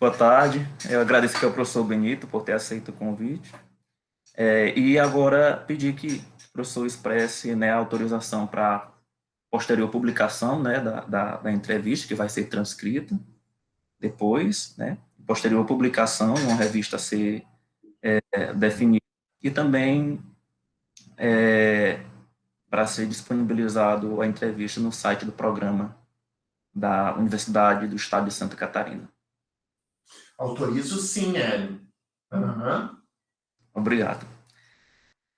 Boa tarde. Eu agradeço aqui ao professor Benito por ter aceito o convite. É, e agora pedir que o professor expresse né, a autorização para posterior publicação né, da, da, da, entrevista, que vai ser transcrita depois, né, posterior publicação, uma revista a ser é, definida, e também é, para ser disponibilizado a entrevista no site do programa da Universidade do Estado de Santa Catarina. Autorizo sim, Hélio. Uhum. Obrigado.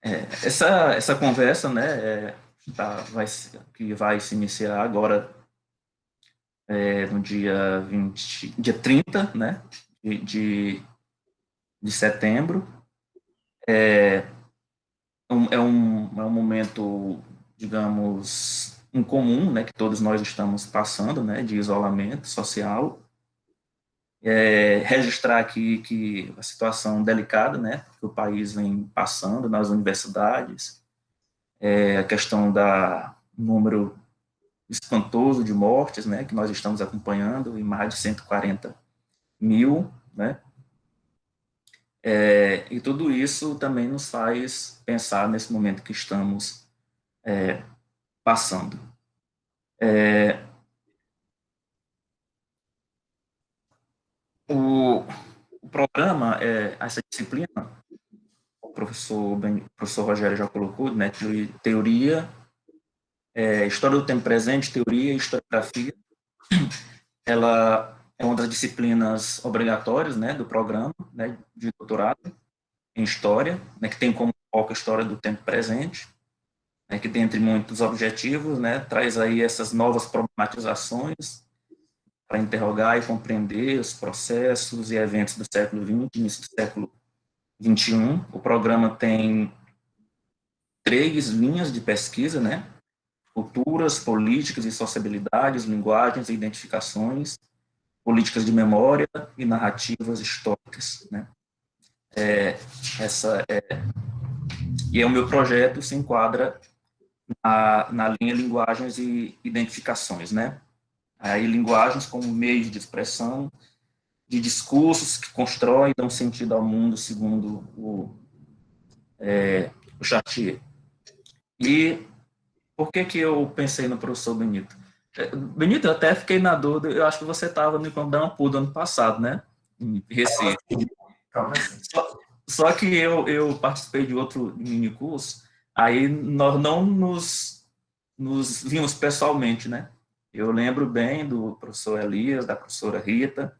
É, essa, essa conversa, né, é, tá, vai, que vai se iniciar agora é, no dia 20, dia 30, né, de, de, de setembro. É um, é, um, é um momento, digamos, incomum, né, que todos nós estamos passando, né, de isolamento social. É, registrar aqui que a situação delicada, né, que o país vem passando nas universidades, é, a questão da número espantoso de mortes, né, que nós estamos acompanhando, em mais de 140 mil, né, é, e tudo isso também nos faz pensar nesse momento que estamos é, passando. É, o, o, programa, é, essa disciplina, o professor, ben, o professor Rogério já colocou, né, teoria, é, história do tempo presente, teoria e historiografia, ela é uma das disciplinas obrigatórias né, do programa né, de doutorado em História, né, que tem como foco a história do tempo presente, né, que dentre muitos objetivos, né, traz aí essas novas problematizações para interrogar e compreender os processos e eventos do século XX, início do século XXI. O programa tem três linhas de pesquisa, né, culturas, políticas e sociabilidades, linguagens e identificações, políticas de memória e narrativas históricas, né. É, essa é, e é o meu projeto se enquadra na, na linha linguagens e identificações, né? Aí linguagens como meios de expressão, de discursos que constroem e dão sentido ao mundo, segundo o, é, o Chartier. E por que que eu pensei no professor Benito? É, Benito, eu até fiquei na dúvida, eu acho que você estava no Encontro da ano passado, né? Em Recife. Só, só que eu, eu participei de outro mini curso, Aí nós não nos, nos vimos pessoalmente, né? Eu lembro bem do professor Elias, da professora Rita,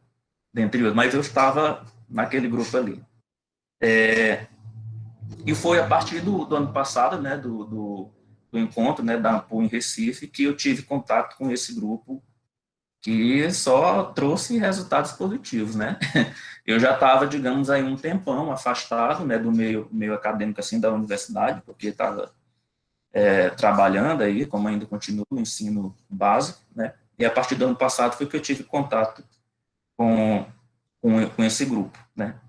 dentre outros, mas eu estava naquele grupo ali. É, e foi a partir do, do ano passado, né, do, do, do, encontro né, da AMPU em Recife, que eu tive contato com esse grupo que só trouxe resultados positivos, né? Eu já estava, digamos, aí um tempão afastado, né, do meio, meio acadêmico, assim, da universidade, porque estava é, trabalhando aí, como ainda continuo no ensino básico, né? E a partir do ano passado foi que eu tive contato com, com, com esse grupo, né?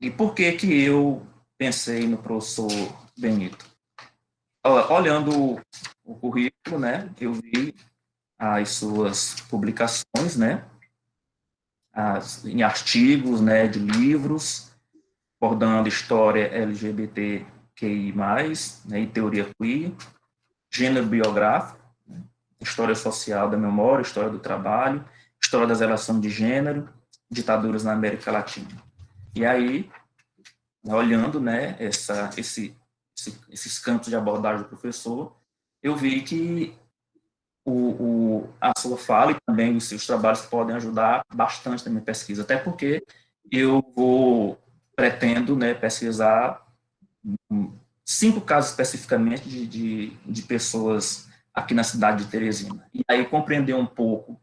E por que que eu pensei no professor Benito? Olhando o currículo, né, eu vi as suas publicações, né, as, em artigos, né, de livros, abordando história LGBTQI+, né, e teoria queer, gênero biográfico, né, história social da memória, história do trabalho, história das relações de gênero, ditaduras na América Latina. E aí, olhando, né, essa, esse, esse, esses campos de abordagem do professor, eu vi que o, o, a sua fala e também os seus trabalhos podem ajudar bastante na minha pesquisa, até porque eu vou, pretendo né, pesquisar cinco casos especificamente de, de, de, pessoas aqui na cidade de Teresina. E aí compreender um pouco,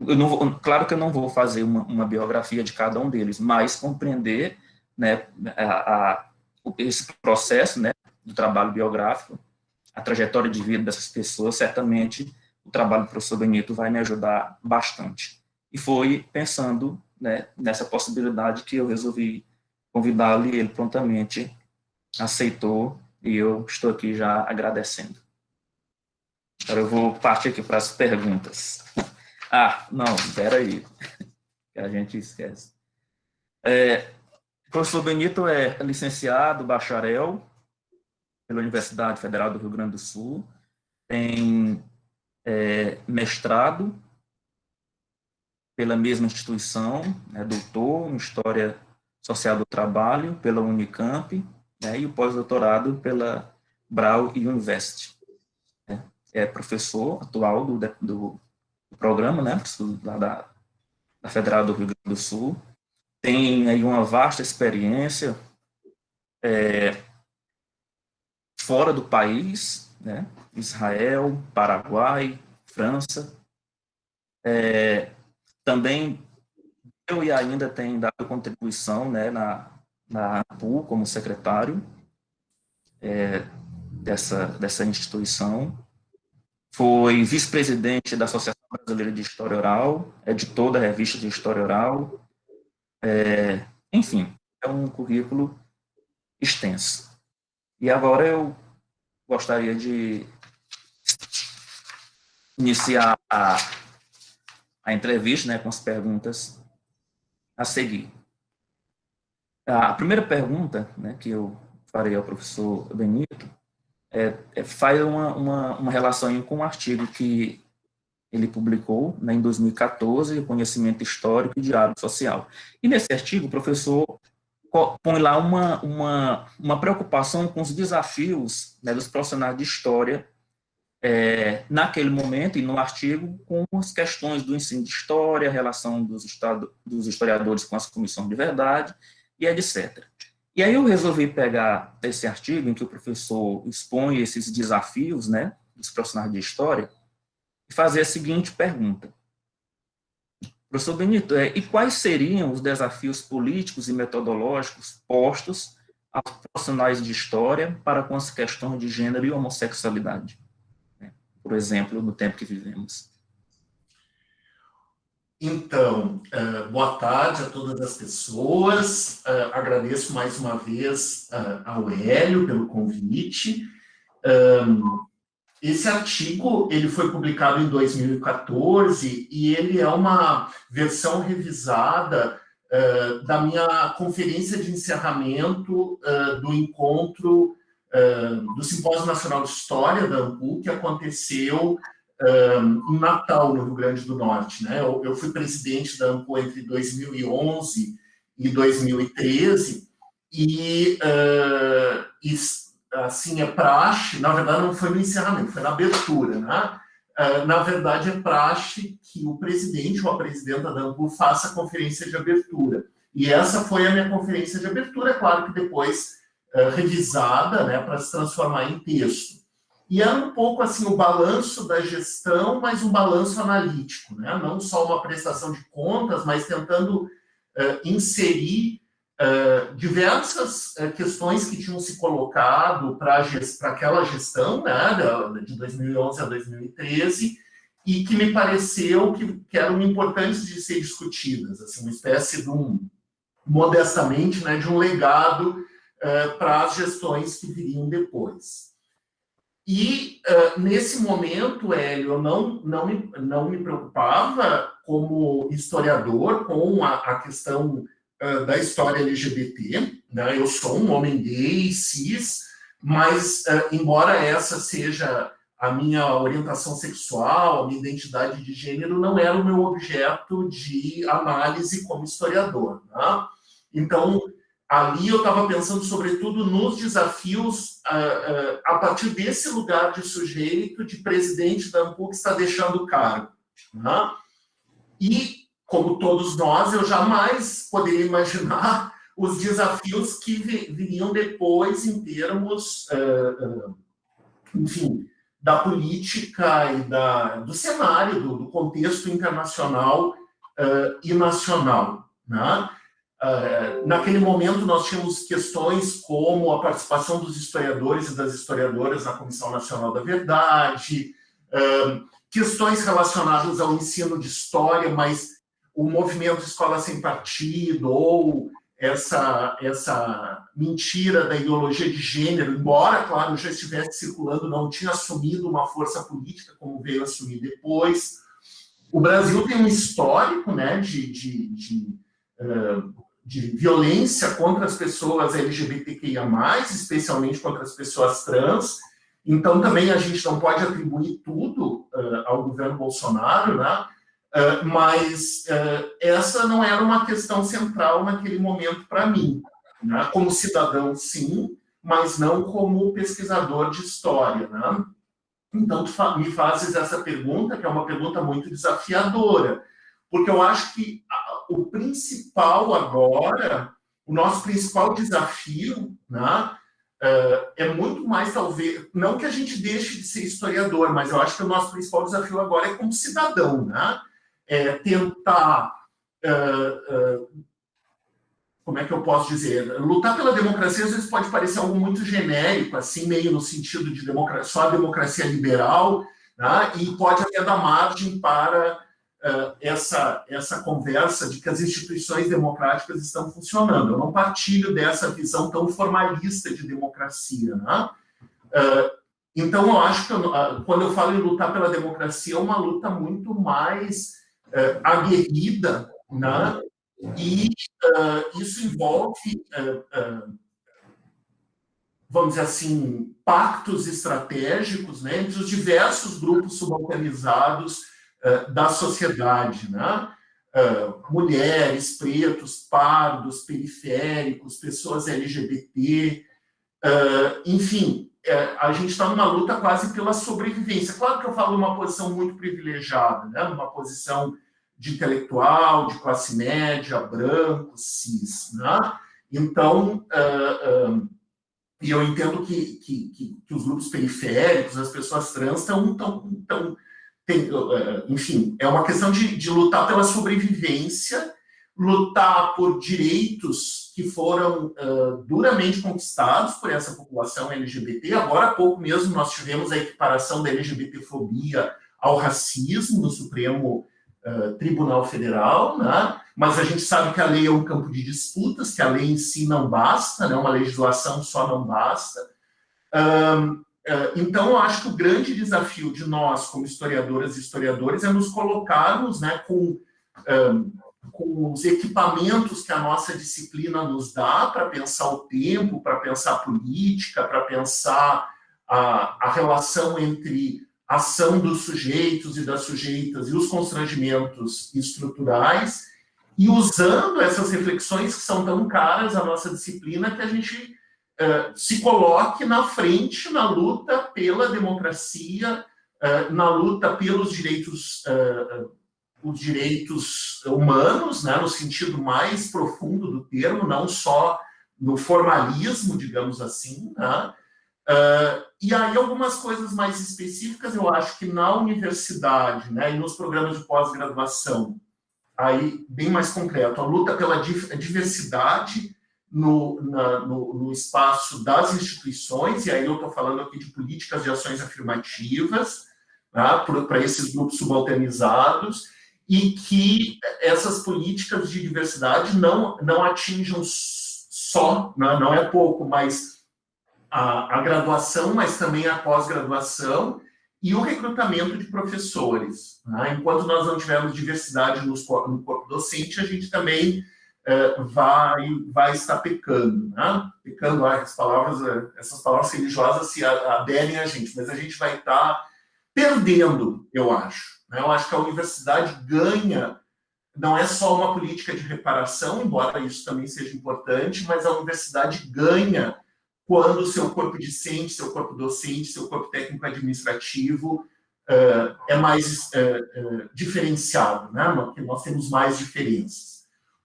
eu não vou, claro que eu não vou fazer uma, uma biografia de cada um deles, mas compreender né, a, a, esse processo né, do trabalho biográfico, a trajetória de vida dessas pessoas, certamente o trabalho do professor Benito vai me ajudar bastante. E foi pensando né, nessa possibilidade que eu resolvi convidá-lo e ele prontamente aceitou e eu estou aqui já agradecendo. Agora eu vou partir aqui para as perguntas. Ah, não, espera aí, que a gente esquece. É, o professor Benito é licenciado, bacharel, pela Universidade Federal do Rio Grande do Sul, tem é, mestrado pela mesma instituição, é doutor em História Social do Trabalho pela Unicamp, né, e o pós-doutorado pela Brau University. Né, é professor atual do, do, do programa, né, da, da Federal do Rio Grande do Sul, tem aí uma vasta experiência é, fora do país, né? Israel, Paraguai, França. É, também eu e ainda tem dado contribuição né, na, na ANPU como secretário é, dessa, dessa instituição. Foi vice-presidente da Associação Brasileira de História Oral, editor da revista de História Oral. É, enfim, é um currículo extenso. E agora eu gostaria de iniciar a, a entrevista né, com as perguntas a seguir. A primeira pergunta né, que eu farei ao professor Benito é, é, faz uma, uma, uma relação com um artigo que ele publicou né, em 2014, Conhecimento Histórico e Diário Social. E nesse artigo, o professor põe lá uma, uma, uma preocupação com os desafios né, dos profissionais de história é, naquele momento e no artigo com as questões do ensino de história, a relação dos, estado, dos historiadores com as comissões de verdade e etc. E aí eu resolvi pegar esse artigo em que o professor expõe esses desafios né, dos profissionais de história e fazer a seguinte pergunta. Professor Benito, é, e quais seriam os desafios políticos e metodológicos postos aos profissionais de história para com as questões de gênero e homossexualidade? Né? Por exemplo, no tempo que vivemos. Então, uh, boa tarde a todas as pessoas. Uh, agradeço mais uma vez uh, ao Hélio pelo convite. Um, esse artigo ele foi publicado em 2014 e ele é uma versão revisada da minha conferência de encerramento do encontro do Simpósio Nacional de História da AMPU, que aconteceu em Natal, no Rio Grande do Norte. Né? Eu, eu fui presidente da AMPU entre 2011 e 2013 e, e assim, é praxe, na verdade não foi no encerramento, foi na abertura, né? É, na verdade, é praxe que o presidente ou a presidenta da ANPU faça a conferência de abertura. E essa foi a minha conferência de abertura, é claro que depois é, revisada, né, para se transformar em texto. E era um pouco assim o balanço da gestão, mas um balanço analítico, né? não só uma prestação de contas, mas tentando uh, inserir uh, diversas uh, questões que tinham se colocado para aquela gestão, né, de 2011 a 2013, e que me pareceu que, que eram importantes de ser discutidas, assim, uma espécie de um, modestamente, né, de um legado para as gestões que viriam depois. E, uh, nesse momento, Hélio, eu não, não, me, não me preocupava como historiador com a, a questão uh, da história LGBT. Né? Eu sou um homem gay, cis, mas, uh, embora essa seja a minha orientação sexual, a minha identidade de gênero, não era o meu objeto de análise como historiador. Né? Então, ali eu estava pensando, sobretudo, nos desafios uh, uh, a partir desse lugar de sujeito, de presidente da ANPU que está deixando o cargo. Né? E como todos nós, eu jamais poderia imaginar os desafios que viriam depois em termos, uh, enfim, da política e da, do cenário, do, do contexto internacional e nacional. Né? Naquele momento, nós tínhamos questões como a participação dos historiadores e das historiadoras na Comissão Nacional da Verdade, questões relacionadas ao ensino de história, mas o movimento Escola Sem Partido ou essa, essa mentira da ideologia de gênero, embora, claro, já estivesse circulando, não tinha assumido uma força política como veio assumir depois. O Brasil tem um histórico né, de, de, de uh, de violência contra as pessoas LGBTQIA+, especialmente contra as pessoas trans, então também a gente não pode atribuir tudo uh, ao governo Bolsonaro, né? Uh, mas uh, essa não era uma questão central naquele momento para mim. Né? Como cidadão, sim, mas não como pesquisador de história. Né? Então, tu me fazes essa pergunta, que é uma pergunta muito desafiadora, porque eu acho que o principal agora, o nosso principal desafio, né, é muito mais, talvez, não que a gente deixe de ser historiador, mas eu acho que o nosso principal desafio agora é como cidadão, né? É tentar uh, uh, como é que eu posso dizer? Lutar pela democracia às vezes pode parecer algo muito genérico, assim, meio no sentido de democracia, só a democracia liberal, né? e pode até dar margem para essa, essa conversa de que as instituições democráticas estão funcionando. Eu não partilho dessa visão tão formalista de democracia. Né? Então, eu acho que eu, quando eu falo em lutar pela democracia, é uma luta muito mais aguerrida, né? E isso envolve, vamos dizer assim, pactos estratégicos né, entre os diversos grupos subalternizados da sociedade, né? mulheres, pretos, pardos, periféricos, pessoas LGBT, enfim, a gente está numa luta quase pela sobrevivência. Claro que eu falo numa posição muito privilegiada, né? numa posição de intelectual, de classe média, branco, cis. Né? Então, e eu entendo que, que, que, os grupos periféricos, as pessoas trans, estão. Tão, tão, tem, uh, enfim, é uma questão de, de lutar pela sobrevivência, lutar por direitos que foram duramente conquistados por essa população LGBT. Agora há pouco mesmo nós tivemos a equiparação da LGBTfobia ao racismo no Supremo eh, Tribunal Federal, né? mas a gente sabe que a lei é um campo de disputas, que a lei em si não basta, né? uma legislação só não basta. Um, uh, eh, então, eu acho que o grande desafio de nós, como historiadoras e historiadores, é nos colocarmos né, com, um, com os equipamentos que a nossa disciplina nos dá para pensar o tempo, para pensar a política, para pensar a, a relação entre ação dos sujeitos e das sujeitas e os constrangimentos estruturais, e usando essas reflexões que são tão caras à nossa disciplina, que a gente uh, se coloque na frente na luta pela democracia, uh, na luta pelos direitos, uh, os direitos humanos, né, no sentido mais profundo do termo, não só no formalismo, digamos assim, né, Uh, e aí, algumas coisas mais específicas, eu acho que na universidade né, e nos programas de pós-graduação, aí bem mais concreto, a luta pela diversidade no, na, no, no, espaço das instituições, e aí eu estou falando aqui de políticas de ações afirmativas né, para esses grupos subalternizados, e que essas políticas de diversidade não, não atinjam só, né, não é pouco, mas a, a graduação, mas também a pós-graduação e o recrutamento de professores. Né? Enquanto nós não tivermos diversidade no corpo docente, a gente também uh, vai, vai estar pecando. Né? Pecando, ah, as palavras, eh, essas palavras religiosas se aderem a gente, mas a gente vai estar perdendo, eu acho. Né? Eu acho que a universidade ganha, não é só uma política de reparação, embora isso também seja importante, mas a universidade ganha quando o seu corpo discente, seu corpo docente, seu corpo técnico-administrativo uh, é mais uh, uh, diferenciado, né? Porque nós temos mais diferenças.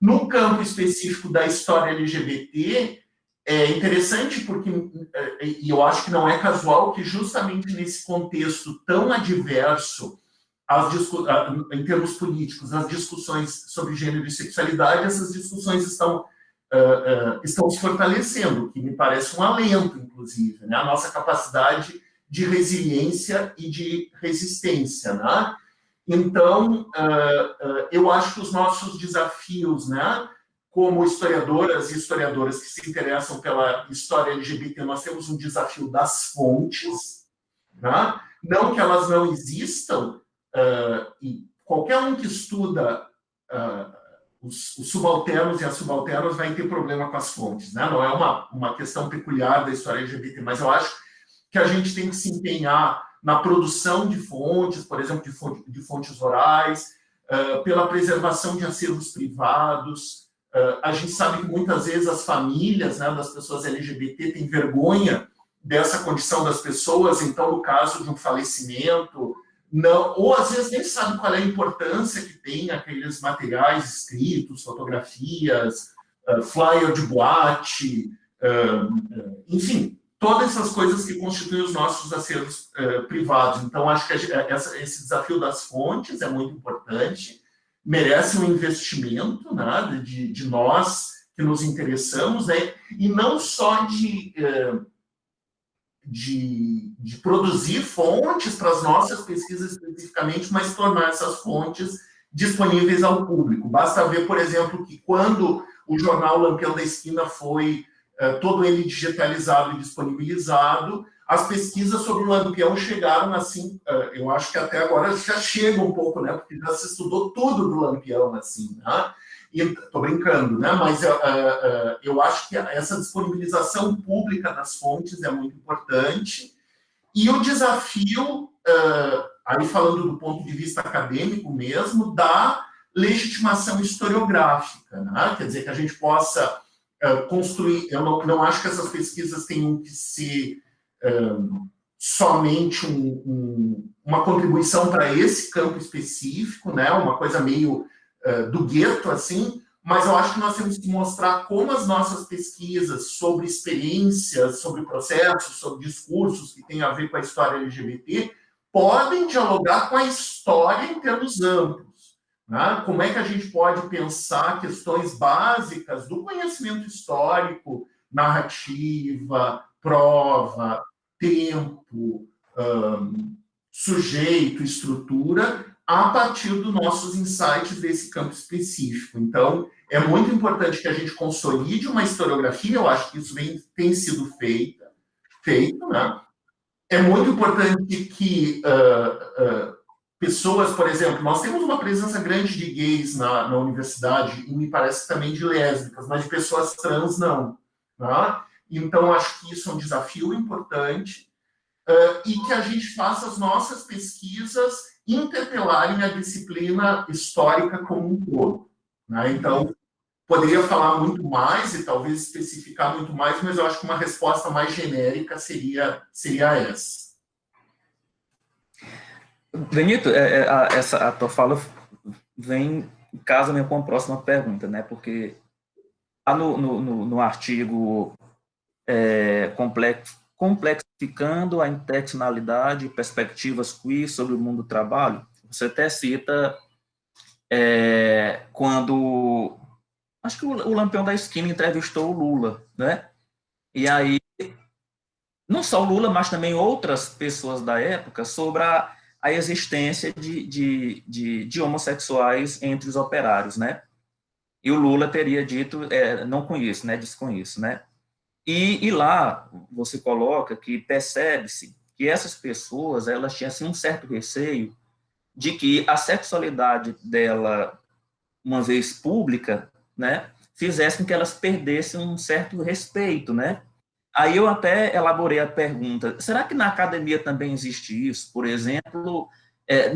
No campo específico da história LGBT, é interessante porque, e eu acho que não é casual, que justamente nesse contexto tão adverso, as em termos políticos, as discussões sobre gênero e sexualidade, essas discussões estão uh, uh, estão se fortalecendo, que me parece um alento, inclusive, né? a nossa capacidade de resiliência e de resistência. Né? Então, uh, eu acho que os nossos desafios, né, como historiadoras e historiadoras que se interessam pela história LGBT, nós temos um desafio das fontes, né? não que elas não existam, e qualquer um que estuda os, os, subalternos e as subalternas vai ter problema com as fontes. Né? Não é uma, uma questão peculiar da história LGBT, mas eu acho que a gente tem que se empenhar na produção de fontes, por exemplo, de, de fontes orais, uh, pela preservação de acervos privados. Uh, a gente sabe que muitas vezes as famílias né, das pessoas LGBT têm vergonha dessa condição das pessoas, então, no caso de um falecimento, não, ou às vezes nem sabe qual é a importância que tem aqueles materiais escritos, fotografias, uh, flyer de boate, enfim, todas essas coisas que constituem os nossos acervos uh, privados. Então, acho que essa, esse desafio das fontes é muito importante, merece um investimento né, de, de nós que nos interessamos, né, e não só de de, de produzir fontes para as nossas pesquisas especificamente, mas tornar essas fontes disponíveis ao público. Basta ver, por exemplo, que quando o jornal Lampião da Esquina foi todo ele digitalizado e disponibilizado, as pesquisas sobre o Lampião chegaram assim, uh, eu acho que até agora já chegam um pouco, né, porque já se estudou tudo do Lampião, assim, né? Estou brincando, né? mas uh, uh, eu acho que essa disponibilização pública das fontes é muito importante. E o desafio, aí falando do ponto de vista acadêmico mesmo, da legitimação historiográfica, né? quer dizer, que a gente possa construir, eu não, não, acho que essas pesquisas tenham que ser somente um, um, uma contribuição para esse campo específico, né? uma coisa meio eh, do gueto, assim, mas eu acho que nós temos que mostrar como as nossas pesquisas sobre experiências, sobre processos, sobre discursos que têm a ver com a história LGBT, podem dialogar com a história em termos amplos. Né? Como é que a gente pode pensar questões básicas do conhecimento histórico, narrativa, prova, tempo, um, sujeito, estrutura, a partir dos nossos insights desse campo específico. Então, é muito importante que a gente consolide uma historiografia, eu acho que isso vem, tem sido feita, feito, né? É muito importante que uh, uh, pessoas, por exemplo, nós temos uma presença grande de gays na, na universidade, e me parece também de lésbicas, mas de pessoas trans não. Né? Então, acho que isso é um desafio importante, uh, e que a gente faça as nossas pesquisas interpelarem a disciplina histórica como um todo. Né? Então, poderia falar muito mais e talvez especificar muito mais, mas eu acho que uma resposta mais genérica seria, seria essa. Benito, é, é, a, essa, a tua fala vem em casa mesmo com a próxima pergunta, né? Porque no, no, no, no artigo é, complexo, complexificando a interseccionalidade e perspectivas queer sobre o mundo do trabalho. Você até cita é, quando, acho que o, Lampião da Esquina entrevistou o Lula, né? E aí, não só o Lula, mas também outras pessoas da época, sobre a, a existência de, de, de, de, homossexuais entre os operários, né? E o Lula teria dito, é, não conheço, né? Desconheço, né? E, e lá você coloca que percebe-se que essas pessoas elas tinham assim, um certo receio de que a sexualidade dela, uma vez pública, né, fizesse com que elas perdessem um certo respeito, né? Aí eu até elaborei a pergunta, será que na academia também existe isso? Por exemplo, é,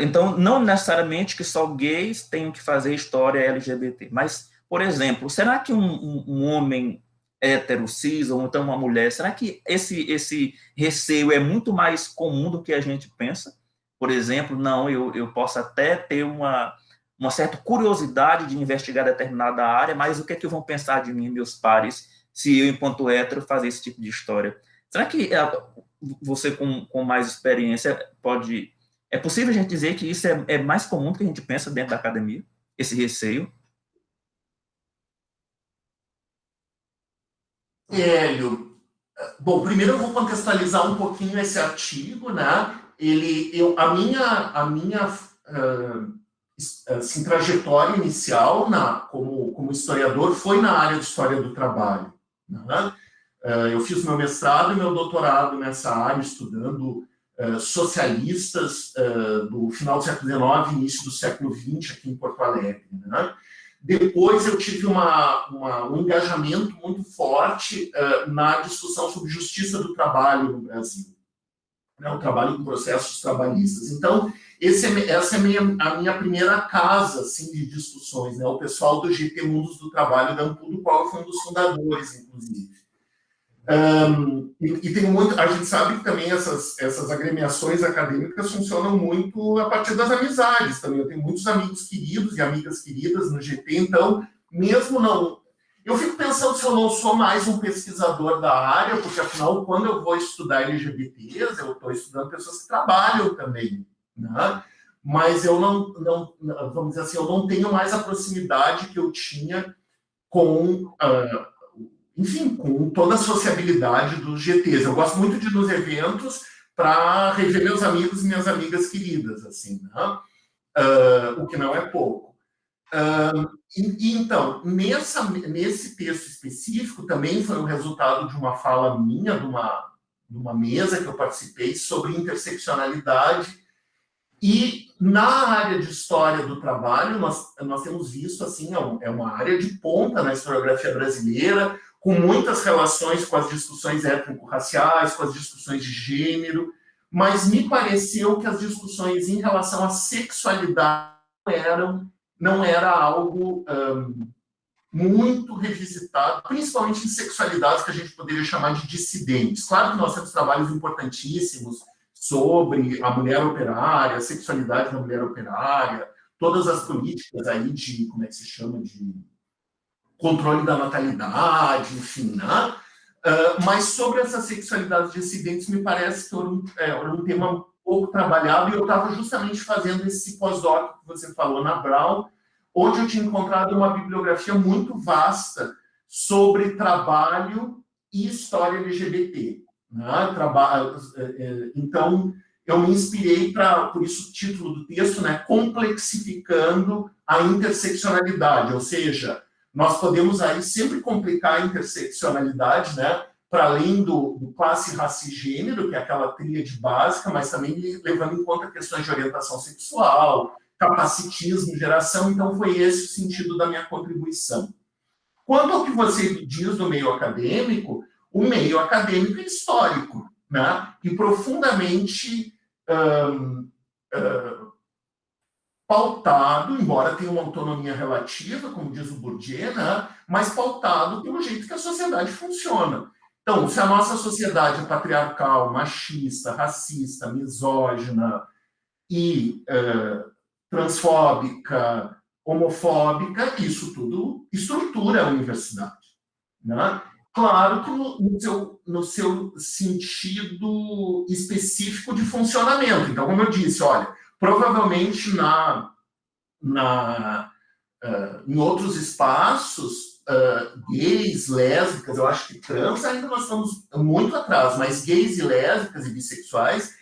então, não necessariamente que só gays tenham que fazer história LGBT, mas, por exemplo, será que um, um, homem hétero, cis, ou então uma mulher, será que esse, esse receio é muito mais comum do que a gente pensa? Por exemplo, não, eu, eu posso até ter uma, uma certa curiosidade de investigar determinada área, mas o que é que vão pensar de mim, meus pares, se eu, enquanto hétero, fazer esse tipo de história? Será que é, você, com, com mais experiência, pode... É possível a gente dizer que isso é, é mais comum do que a gente pensa dentro da academia? Esse receio? Hélio, bom, primeiro eu vou contextualizar um pouquinho esse artigo, né? Ele, eu, a minha, a minha uh, assim, trajetória inicial na, como, como historiador foi na área de história do trabalho. Né? Uh, eu fiz meu mestrado e meu doutorado nessa área, estudando uh, socialistas uh, do final do século XIX, início do século XX, aqui em Porto Alegre. Né? Depois eu tive uma, uma, um engajamento muito forte na discussão sobre justiça do trabalho no Brasil, né? o trabalho com processos trabalhistas. Então, esse é, essa é a minha, a minha primeira casa assim, de discussões, né? o pessoal do GT Mundos do Trabalho do qual eu fui um dos fundadores, inclusive. Um, e, e, tem muito, a gente sabe que também essas, essas agremiações acadêmicas funcionam muito a partir das amizades também. Eu tenho muitos amigos queridos e amigas queridas no GT, então, mesmo não. Eu fico pensando se eu não sou mais um pesquisador da área, porque afinal, quando eu vou estudar LGBTs, eu estou estudando pessoas que trabalham também né? mas eu não, não, vamos dizer assim, eu não tenho mais a proximidade que eu tinha com, uh, enfim, com toda a sociabilidade dos GTs. Eu gosto muito de ir nos eventos para rever meus amigos e minhas amigas queridas, assim, né? uh, o que não é pouco. Uh, e, então, nessa, nesse texto específico, também foi o resultado de uma fala minha, de uma, de uma mesa que eu participei sobre interseccionalidade. E na área de história do trabalho, nós, nós temos visto, assim, é, é uma área de ponta na historiografia brasileira, com muitas relações com as discussões étnico-raciais, com as discussões de gênero, mas me pareceu que as discussões em relação à sexualidade eram, não era algo um, muito revisitado, principalmente em sexualidades que a gente poderia chamar de dissidentes. Claro que nós temos trabalhos importantíssimos, sobre a mulher operária, a sexualidade da mulher operária, todas as políticas aí de, como é que se chama, de controle da natalidade, enfim, né? Uh, mas sobre essas sexualidades dissidentes, me parece que era um, é, era um tema pouco trabalhado, e eu estava justamente fazendo esse pós-doc que você falou na Brown, onde eu tinha encontrado uma bibliografia muito vasta sobre trabalho e história LGBT. Né? É, é, então, eu me inspirei para, por isso o título do texto, né? complexificando a interseccionalidade, ou seja, nós podemos aí sempre complicar a interseccionalidade, né? Para além do, do, classe, raça e gênero, que é aquela tríade básica, mas também levando em conta questões de orientação sexual, capacitismo, geração, então foi esse o sentido da minha contribuição. Quanto ao que você diz do meio acadêmico, o meio acadêmico e histórico, né? e profundamente pautado, embora tenha uma autonomia relativa, como diz o Bourdieu, né? mas pautado pelo jeito que a sociedade funciona. Então, se a nossa sociedade é patriarcal, machista, racista, misógina e uh, transfóbica, homofóbica, isso tudo estrutura a universidade. Né? Claro que no, no, seu, no seu sentido específico de funcionamento. Então, como eu disse, olha, provavelmente na, na, uh, em outros espaços, uh, gays, lésbicas, eu acho que trans ainda nós estamos muito atrás, mas gays e lésbicas e bissexuais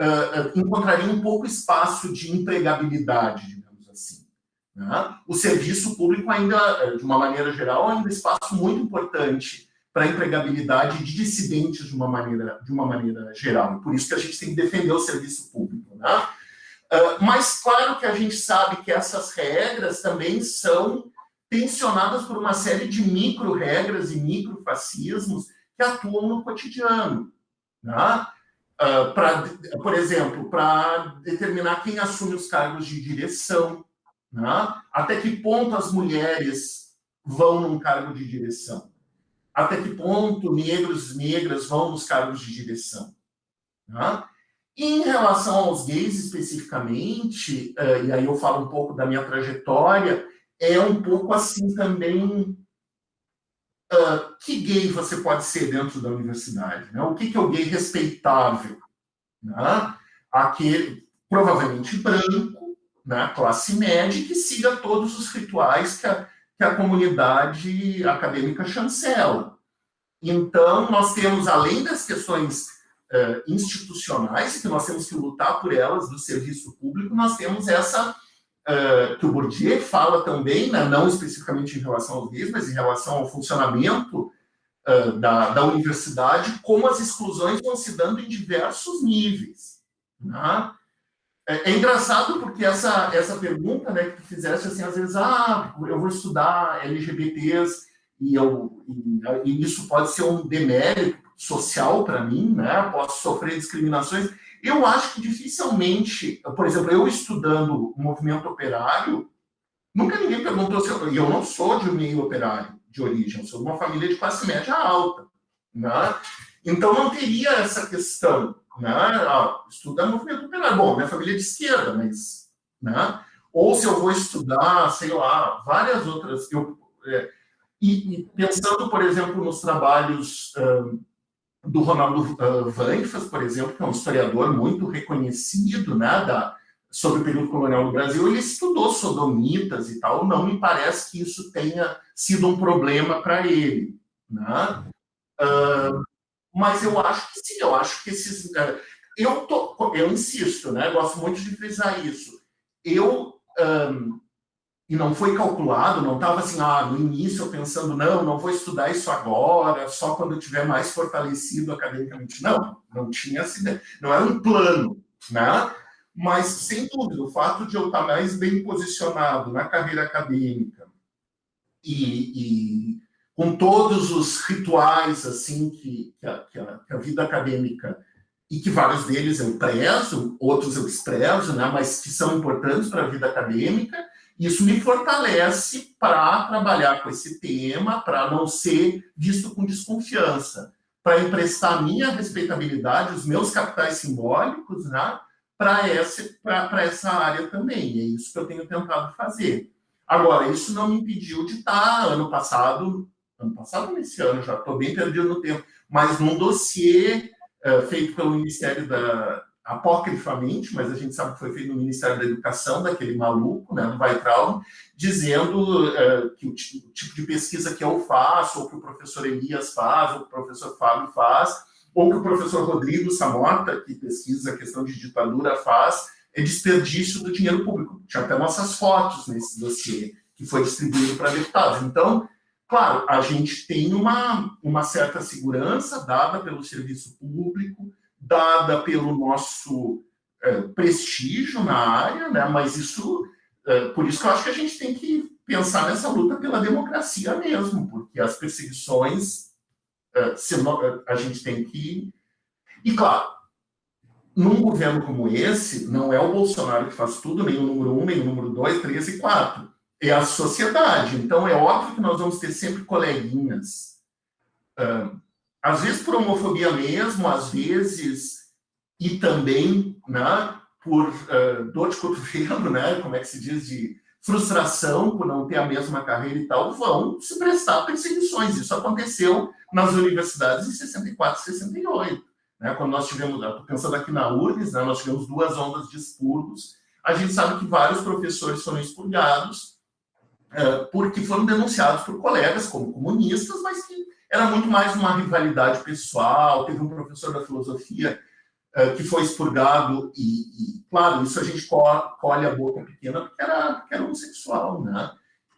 uh, encontrariam um pouco espaço de empregabilidade, digamos assim. Né? O serviço público ainda, de uma maneira geral, é um espaço muito importante para a empregabilidade de dissidentes de uma maneira, de uma maneira geral. Por isso que a gente tem que defender o serviço público. Né? Uh, mas claro que a gente sabe que essas regras também são tensionadas por uma série de micro-regras e micro-fascismos que atuam no cotidiano. Né? Uh, pra, por exemplo, para determinar quem assume os cargos de direção, né? até que ponto as mulheres vão num cargo de direção até que ponto negros e negras vão nos cargos de direção. E em relação aos gays especificamente, uh, e aí eu falo um pouco da minha trajetória, é um pouco assim também uh, que gay você pode ser dentro da universidade? Né? O que, que é o gay respeitável? Né? Aquele, provavelmente branco, né? classe média, que siga todos os rituais que a, que a comunidade acadêmica chancela. Então, nós temos, além das questões uh, institucionais, que nós temos que lutar por elas, do serviço público, nós temos essa, uh, que o Bourdieu fala também, né, não especificamente em relação aos gays, mas em relação ao funcionamento uh, da, da universidade, como as exclusões vão se dando em diversos níveis. Né? É, é, engraçado porque essa, essa pergunta né, que tu fizeste, assim, às vezes, ah, eu vou estudar LGBTs e, eu, e, e isso pode ser um demérito social para mim, né? Posso sofrer discriminações. Eu acho que dificilmente, por exemplo, eu estudando o movimento operário, nunca ninguém perguntou se eu, e eu não sou de um meio operário de origem, eu sou de uma família de classe média alta, né? Então não teria essa questão, né? Ah, estudar movimento operário. Bom, minha família é de esquerda, mas, né? Ou se eu vou estudar, sei lá, várias outras. Eu, é, e, e, pensando, por exemplo, nos trabalhos um, do Ronaldo Vanfas, por exemplo, que é um historiador muito reconhecido né, da, sobre o período colonial do Brasil, ele estudou sodomitas e tal, não me parece que isso tenha sido um problema para ele. Né? Uh, mas eu acho que sim, eu acho que esses... Uh, eu, tô, eu insisto, né, gosto muito de frisar isso. Eu... Um, e não foi calculado, não estava assim, ah, no início eu pensando, não, não vou estudar isso agora, só quando eu estiver mais fortalecido academicamente. Não, não tinha essa ideia, não era um plano, né? Mas, sem dúvida, o fato de eu estar mais bem posicionado na carreira acadêmica e, e com todos os rituais, assim, que, que, a, que, a, que a vida acadêmica e que vários deles eu prezo, outros eu desprezo, né, mas que são importantes para a vida acadêmica, isso me fortalece para trabalhar com esse tema, para não ser visto com desconfiança, para emprestar minha respeitabilidade, os meus capitais simbólicos, né, para essa, essa área também. É isso que eu tenho tentado fazer. Agora, isso não me impediu de estar, ano passado, ano passado nesse ano, já estou bem perdido no tempo, mas num dossiê uh, feito pelo Ministério da, apocrifamente, mas a gente sabe que foi feito no Ministério da Educação, daquele maluco, né, no Weitraum, dizendo uh, que o, o, tipo de pesquisa que eu faço, ou que o professor Elias faz, ou que o professor Fábio faz, ou que o professor Rodrigo Samota, que pesquisa a questão de ditadura, faz, é desperdício do dinheiro público. Tinha até nossas fotos nesse dossiê, que foi distribuído para deputados. Então, claro, a gente tem uma, uma certa segurança dada pelo serviço público, dada pelo nosso é, prestígio na área, né? mas isso, é, por isso que eu acho que a gente tem que pensar nessa luta pela democracia mesmo, porque as perseguições, é, a gente tem que... E, claro, num governo como esse, não é o Bolsonaro que faz tudo, nem o número um, nem o número dois, três e quatro. É a sociedade. Então, é óbvio que nós vamos ter sempre coleguinhas às vezes por homofobia mesmo, às vezes, e também né, por uh, dor de cotovelo, né, como é que se diz, de frustração por não ter a mesma carreira e tal, vão se prestar perseguições. Isso aconteceu nas universidades em 64 e 68. Né, quando nós tivemos, pensando aqui na URGS, né, nós tivemos duas ondas de expurgos, a gente sabe que vários professores foram expurgados uh, porque foram denunciados por colegas como comunistas, mas que era muito mais uma rivalidade pessoal. Teve um professor da filosofia uh, que foi expurgado e, e, claro, isso a gente colhe a boca pequena porque era, porque era homossexual, né?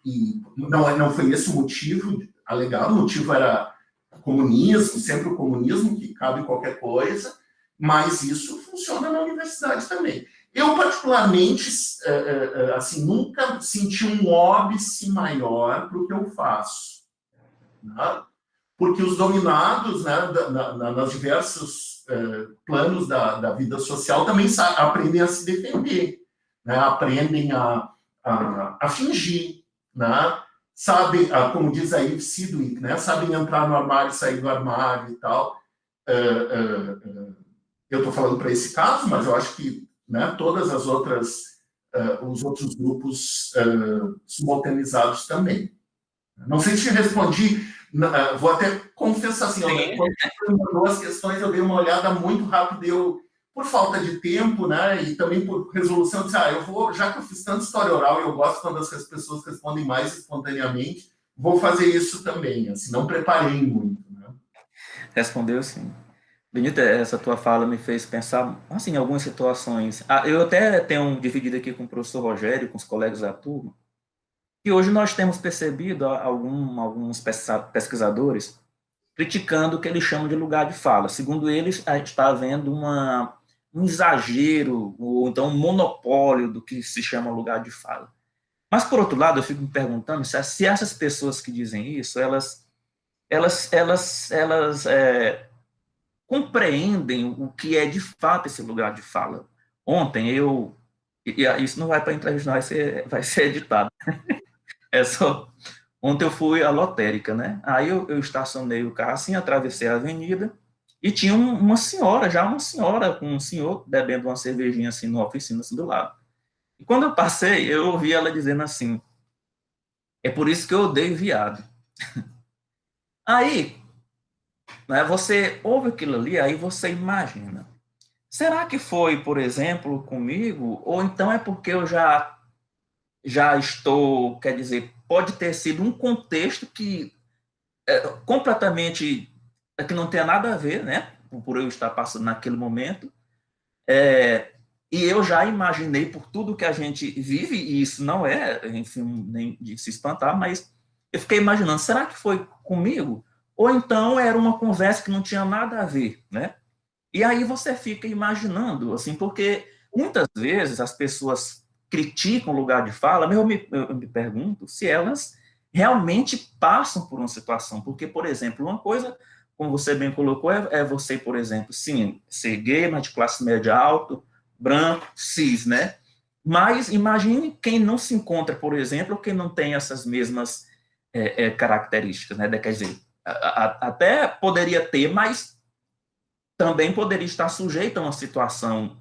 E não, não foi esse o motivo alegado, o motivo era comunismo, sempre o comunismo, que cabe qualquer coisa, mas isso funciona na universidade também. Eu, particularmente, eh, eh, assim, nunca senti um óbice maior para o que eu faço. Né? Porque os dominados, né, na, na, nas diversos eh, planos da, da, vida social, também aprendem a se defender, né, aprendem a, a, a fingir, né, sabem, a, como diz aí Sidwick, né, sabem entrar no armário, sair do armário e tal. Uh, uh, uh, eu estou falando para esse caso, mas eu acho que né, todas as outras, os outros grupos simultanizados também. Não sei se respondi ah, vou até confessar assim, eu, quando você mandou as questões, eu dei uma olhada muito rápida, eu, por falta de tempo, né, e também por resolução, eu disse, ah, eu vou, já que eu fiz tanta história oral, eu gosto quando as pessoas respondem mais espontaneamente, vou fazer isso também, assim, não preparei muito. Né? Respondeu sim. Benito, essa tua fala me fez pensar, assim, em algumas situações. Ah, eu até tenho dividido aqui com o professor Rogério, com os colegas da turma, e hoje nós temos percebido algum, alguns pesquisadores criticando o que eles chamam de lugar de fala. Segundo eles, a gente está havendo uma, um exagero, ou então um monopólio do que se chama lugar de fala. Mas, por outro lado, eu fico me perguntando se, se essas pessoas que dizem isso, elas, elas, elas, elas é, compreendem o que é de fato esse lugar de fala. Ontem eu, e isso não vai para entrevista, vai ser, vai ser editado. é só, ontem eu fui à lotérica, né? Aí eu, eu estacionei o carro assim, atravessei a avenida, e tinha um, uma senhora, já uma senhora, com um senhor bebendo uma cervejinha assim na oficina assim do lado. E quando eu passei, eu ouvi ela dizendo assim, é por isso que eu odeio viado. Aí, né, você ouve aquilo ali, aí você imagina. Será que foi, por exemplo, comigo? Ou então é porque eu já, já estou, quer dizer, pode ter sido um contexto que é completamente, é que não tem nada a ver, né? Por eu estar passando naquele momento. É, e eu já imaginei por tudo que a gente vive, e isso não é, enfim, nem de se espantar, mas eu fiquei imaginando, será que foi comigo? Ou então era uma conversa que não tinha nada a ver, né? E aí você fica imaginando, assim, porque muitas vezes as pessoas criticam o lugar de fala, eu me, eu me pergunto se elas realmente passam por uma situação, porque, por exemplo, uma coisa, como você bem colocou, é, é você, por exemplo, sim, ser gay, mas de classe média alta, branco, cis, né? Mas imagine quem não se encontra, por exemplo, quem não tem essas mesmas é, é, características, né? Quer dizer, a, a, até poderia ter, mas também poderia estar sujeito a uma situação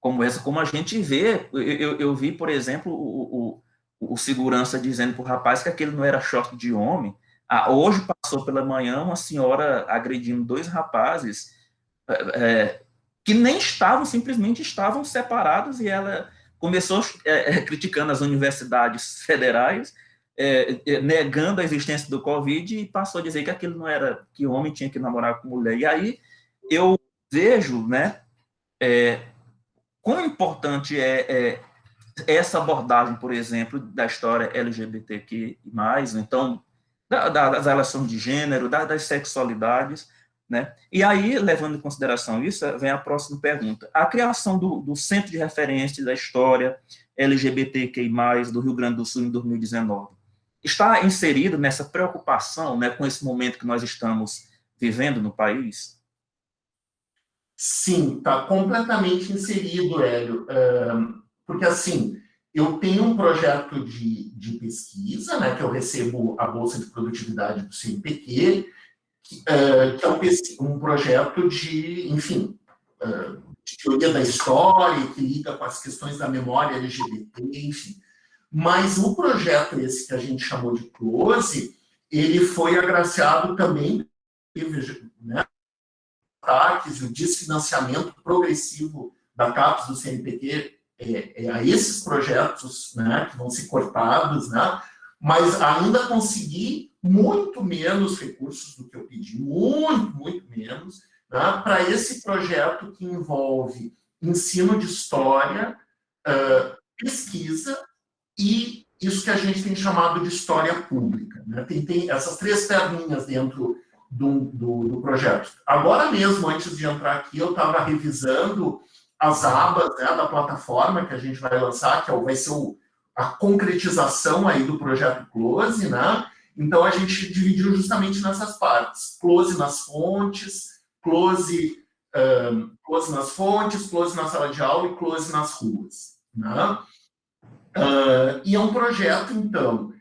como essa, como a gente vê. Eu, eu, eu vi, por exemplo, o, o, o segurança dizendo para o rapaz que aquele não era short de homem. Ah, hoje passou pela manhã uma senhora agredindo dois rapazes, é, que nem estavam, simplesmente estavam separados, e ela começou é, criticando as universidades federais, é, negando a existência do Covid, e passou a dizer que aquilo não era, que homem tinha que namorar com mulher. E aí eu vejo, né, é, quão importante é, é essa abordagem, por exemplo, da história LGBTQ+, então, da, das relações de gênero, da, das sexualidades, né? E aí, levando em consideração isso, vem a próxima pergunta. A criação do, do Centro de Referência da História LGBTQI+, do Rio Grande do Sul em 2019, está inserido nessa preocupação né, com esse momento que nós estamos vivendo no país? Sim, está completamente inserido, Hélio. porque, assim, eu tenho um projeto de, de pesquisa, né, que eu recebo a Bolsa de Produtividade do CNPq, que é um, projeto de, enfim, de teoria da história, que lida com as questões da memória LGBT, enfim. Mas o projeto esse que a gente chamou de Close, ele foi agraciado também, né, ataques e o desfinanciamento progressivo da CAPES do CNPq é, é, a esses projetos né, que vão ser cortados, né, mas ainda consegui muito menos recursos do que eu pedi, muito, muito menos, né, para esse projeto que envolve ensino de história, uh, pesquisa e isso que a gente tem chamado de história pública. Né? Tem, tem essas três perninhas dentro do, do, do, projeto. Agora mesmo, antes de entrar aqui, eu estava revisando as abas né, da plataforma que a gente vai lançar, que é vai ser o, a concretização aí do projeto Close, né? Então, a gente dividiu justamente nessas partes. Close nas fontes, close, um, close nas fontes, close na sala de aula e close nas ruas. Né? Uh, e é um projeto, então,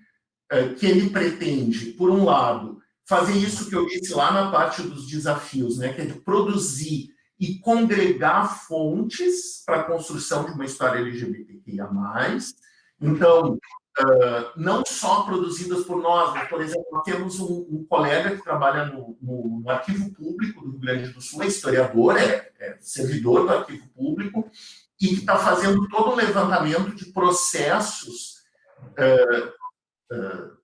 uh, que ele pretende, por um lado, fazer isso que eu disse lá na parte dos desafios, né? que é de produzir e congregar fontes para a construção de uma história LGBTQIA+, então, uh, não só produzidas por nós, mas, por exemplo, nós temos um, um colega que trabalha no, no, no, Arquivo Público do Rio Grande do Sul, é historiador, é, é servidor do Arquivo Público, e que está fazendo todo um levantamento de processos, uh, uh,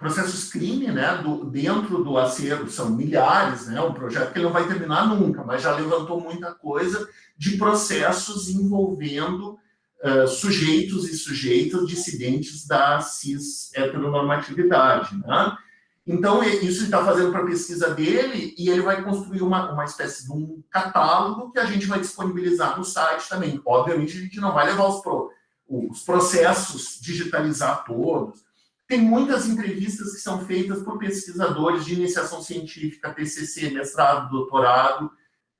processos crime, né, do, dentro do acervo, são milhares, né, um projeto que ele não vai terminar nunca, mas já levantou muita coisa de processos envolvendo uh, sujeitos e sujeitas dissidentes da cis-heteronormatividade. Né? Então, isso ele está fazendo para a pesquisa dele e ele vai construir uma, uma espécie de um catálogo que a gente vai disponibilizar no site também. Obviamente, a gente não vai levar os, pro, os processos, digitalizar todos. Tem muitas entrevistas que são feitas por pesquisadores de iniciação científica, TCC, mestrado, doutorado,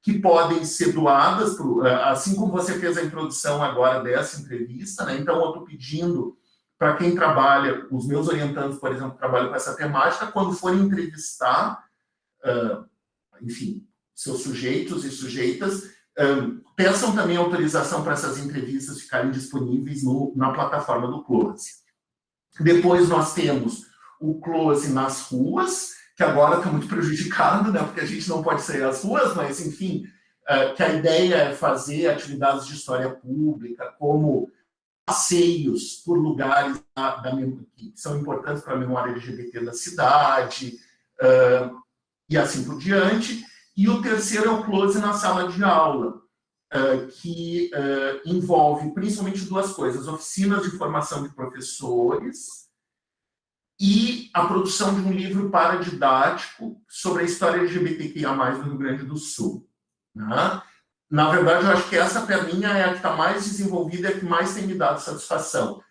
que podem ser doadas, pro, assim como você fez a introdução agora dessa entrevista, né? Então, eu estou pedindo para quem trabalha, os meus orientandos, por exemplo, trabalham com essa temática, quando forem entrevistar, uh, enfim, seus sujeitos e sujeitas, um, peçam também autorização para essas entrevistas ficarem disponíveis no, na plataforma do Close. Depois nós temos o Close nas ruas, que agora está muito prejudicado, né, porque a gente não pode sair às ruas, mas, enfim, uh, que a ideia é fazer atividades de história pública, como passeios por lugares da, da, que são importantes para a memória LGBT da cidade, uh, e assim por diante. E o terceiro é o close na sala de aula, uh, que uh, envolve principalmente duas coisas, oficinas de formação de professores e a produção de um livro paradidático sobre a história LGBTQIA+, no Rio Grande do Sul. Né? Na verdade, eu acho que essa perninha é a que está mais desenvolvida e a que mais tem me dado satisfação.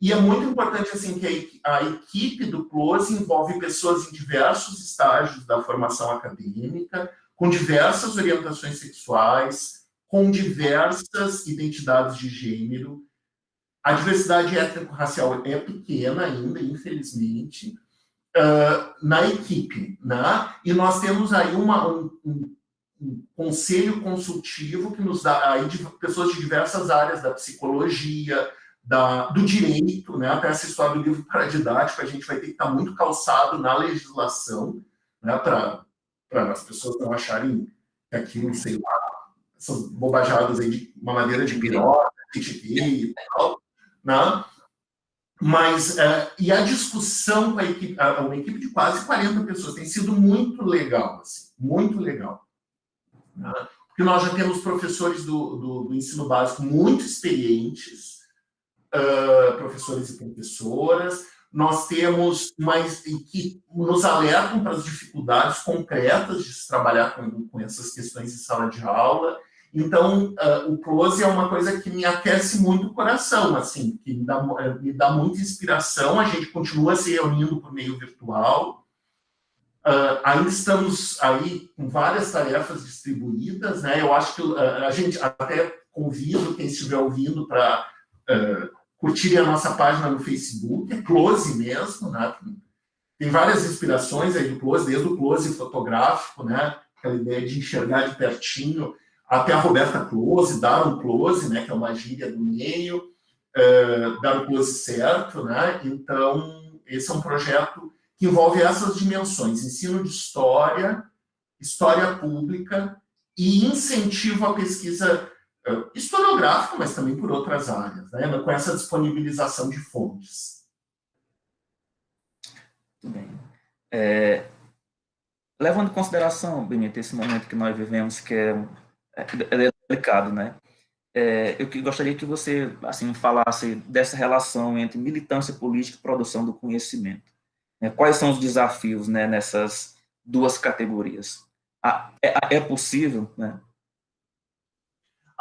E é muito importante assim que a, equipe do Close envolve pessoas em diversos estágios da formação acadêmica, com diversas orientações sexuais, com diversas identidades de gênero. A diversidade étnico-racial é pequena ainda, infelizmente, uh, na equipe. Né? E nós temos aí uma, um, um um conselho consultivo que nos dá aí de pessoas de diversas áreas da psicologia, da, do direito, né, até essa história do livro paradidático, a gente vai ter que estar muito calçado na legislação, né, para as pessoas não acharem que aquilo, sei lá, essas bobajadas aí de uma maneira de pirota, e tal, né? Mas, uh, e a discussão com a equipe, uma equipe de quase 40 pessoas, tem sido muito legal, assim, muito legal. Né? Porque nós já temos professores do, do, do ensino básico muito experientes, uh, professores e professoras, nós temos mais que nos alertam para as dificuldades concretas de se trabalhar com, com essas questões em sala de aula. Então, uh, o Close é uma coisa que me aquece muito o coração, assim, que me dá, me dá muita inspiração. A gente continua se reunindo por meio virtual, Uh, ainda estamos aí com várias tarefas distribuídas, né? Eu acho que uh, a gente até convido quem estiver ouvindo para uh, curtir a nossa página no Facebook, é Close mesmo, né? Tem várias inspirações aí do Close, desde o Close fotográfico, né? Aquela ideia de enxergar de pertinho, até a Roberta Close, dar um close, né? Que é uma gíria do meio, uh, dar o um close certo, né? Então, esse é um projeto que envolve essas dimensões, ensino de história, história pública e incentivo à pesquisa uh, historiográfica, mas também por outras áreas, né, com essa disponibilização de fontes. Muito bem. É, levando em consideração, Benito, esse momento que nós vivemos, que é, é, é delicado, né? É, eu gostaria que você assim falasse dessa relação entre militância política e produção do conhecimento. Né? Quais são os desafios né, nessas duas categorias? É, é possível, né?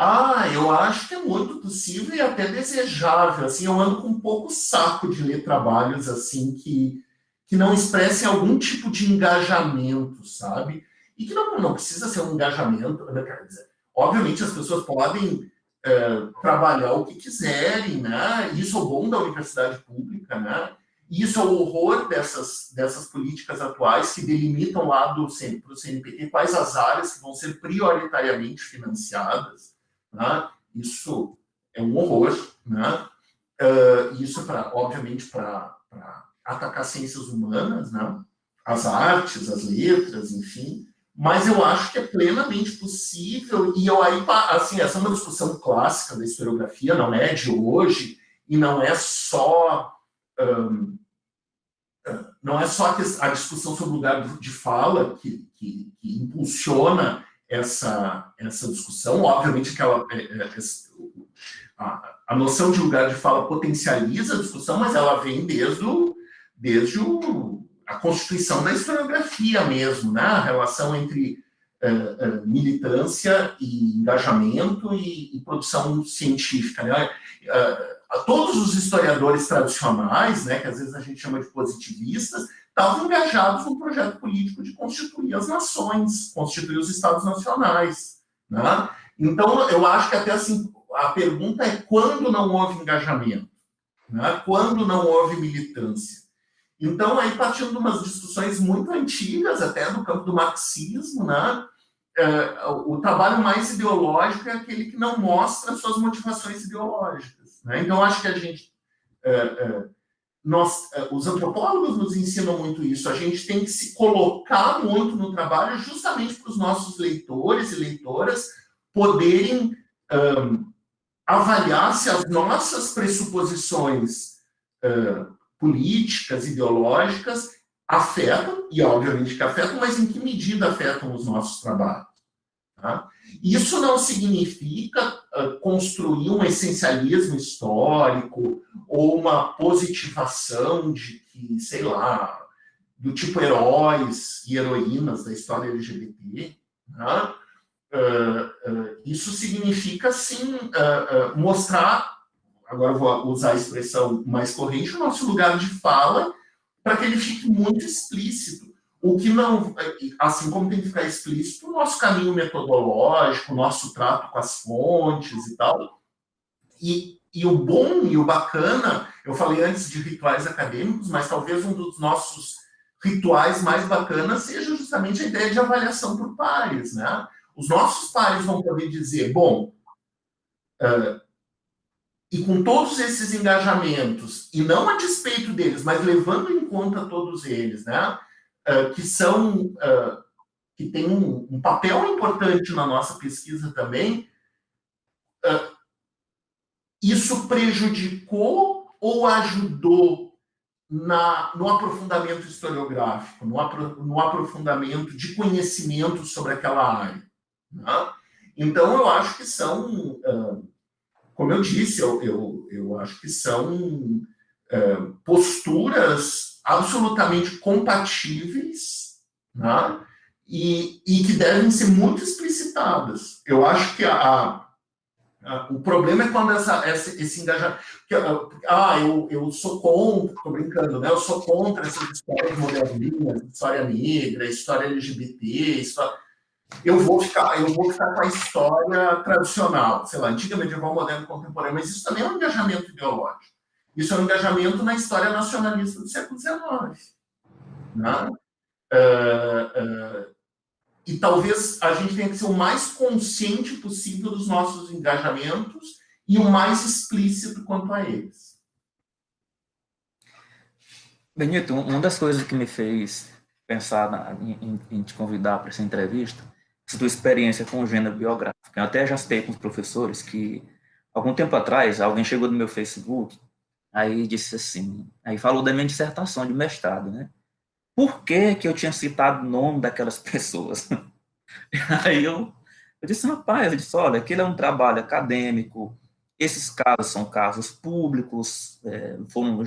Ah, eu acho que é muito possível e até desejável. Assim, eu ando com um pouco saco de ler trabalhos assim que, que não expressem algum tipo de engajamento, sabe? E que não, não precisa ser um engajamento, né? Quer dizer, obviamente as pessoas podem é, trabalhar o que quiserem, né? Isso é o bom da universidade pública, né? Isso é o horror dessas, dessas políticas atuais que delimitam lá do para o CNPq quais as áreas que vão ser prioritariamente financiadas. Né? Isso é um horror. Né? Uh, isso, pra, obviamente, para atacar ciências humanas, né? as artes, as letras, enfim. Mas eu acho que é plenamente possível, e eu aí, assim, essa é uma discussão clássica da historiografia, não é de hoje, e não é só um, não é só a discussão sobre o lugar de fala que, que, que impulsiona essa, essa discussão, obviamente que ela, é, é, a, a, noção de lugar de fala potencializa a discussão, mas ela vem desde, o, desde o, a constituição da historiografia mesmo, né? a relação entre uh, uh, militância e engajamento e, e produção científica. Né? todos os historiadores tradicionais, né, que às vezes a gente chama de positivistas, estavam engajados no projeto político de constituir as nações, constituir os estados nacionais. Né? Então, eu acho que até assim, a pergunta é quando não houve engajamento? Né? Quando não houve militância? Então, aí partindo de umas discussões muito antigas, até do campo do marxismo, né? É, o trabalho mais ideológico é aquele que não mostra suas motivações ideológicas. Né? Então, acho que a gente... É, é, nós, os antropólogos nos ensinam muito isso. A gente tem que se colocar muito no trabalho justamente para os nossos leitores e leitoras poderem um, avaliar se as nossas pressuposições uh, políticas, ideológicas, afetam, e obviamente que afetam, mas em que medida afetam os nossos trabalhos. Tá? Isso não significa uh, construir um essencialismo histórico ou uma positivação de que, sei lá, do tipo heróis e heroínas da história LGBT. Tá? Uh, uh, isso significa, sim, mostrar agora vou usar a expressão mais corrente, o nosso lugar de fala, para que ele fique muito explícito. O que não, assim como tem que ficar explícito o nosso caminho metodológico, o nosso trato com as fontes e tal. E, e o bom e o bacana, eu falei antes de rituais acadêmicos, mas talvez um dos nossos rituais mais bacanas seja justamente a ideia de avaliação por pares, né? Os nossos pares vão poder dizer, bom, e com todos esses engajamentos, e não a despeito deles, mas levando em conta todos eles, né, uh, que são, uh, que têm um, papel importante na nossa pesquisa também, uh, isso prejudicou ou ajudou na, no aprofundamento historiográfico, no, apro, no aprofundamento de conhecimento sobre aquela área. Né? Então, eu acho que são como eu disse, eu, eu, eu acho que são é, posturas absolutamente compatíveis né? e, e que devem ser muito explicitadas. Eu acho que a, a, o problema é quando essa, essa, esse engajamento... Ah, eu, eu sou contra, estou brincando, né? eu sou contra essas histórias modernas, história negra, história LGBT, história eu vou ficar, eu vou ficar com a história tradicional, sei lá, antiga, medieval, moderna, contemporânea, mas isso também é um engajamento ideológico. Isso é um engajamento na história nacionalista do século XIX. Né? Uh, uh, e talvez a gente tenha que ser o mais consciente possível dos nossos engajamentos e o mais explícito quanto a eles. Benito, uma das coisas que me fez pensar na, em, em, te convidar para essa entrevista sua experiência com o gênero biográfico. Eu até já citei com os professores que, algum tempo atrás, alguém chegou no meu Facebook, aí disse assim, aí falou da minha dissertação de mestrado, né? Por que que eu tinha citado o nome daquelas pessoas? aí eu, eu disse, rapaz, eu disse, olha, aquele é um trabalho acadêmico, esses casos são casos públicos, é, foram,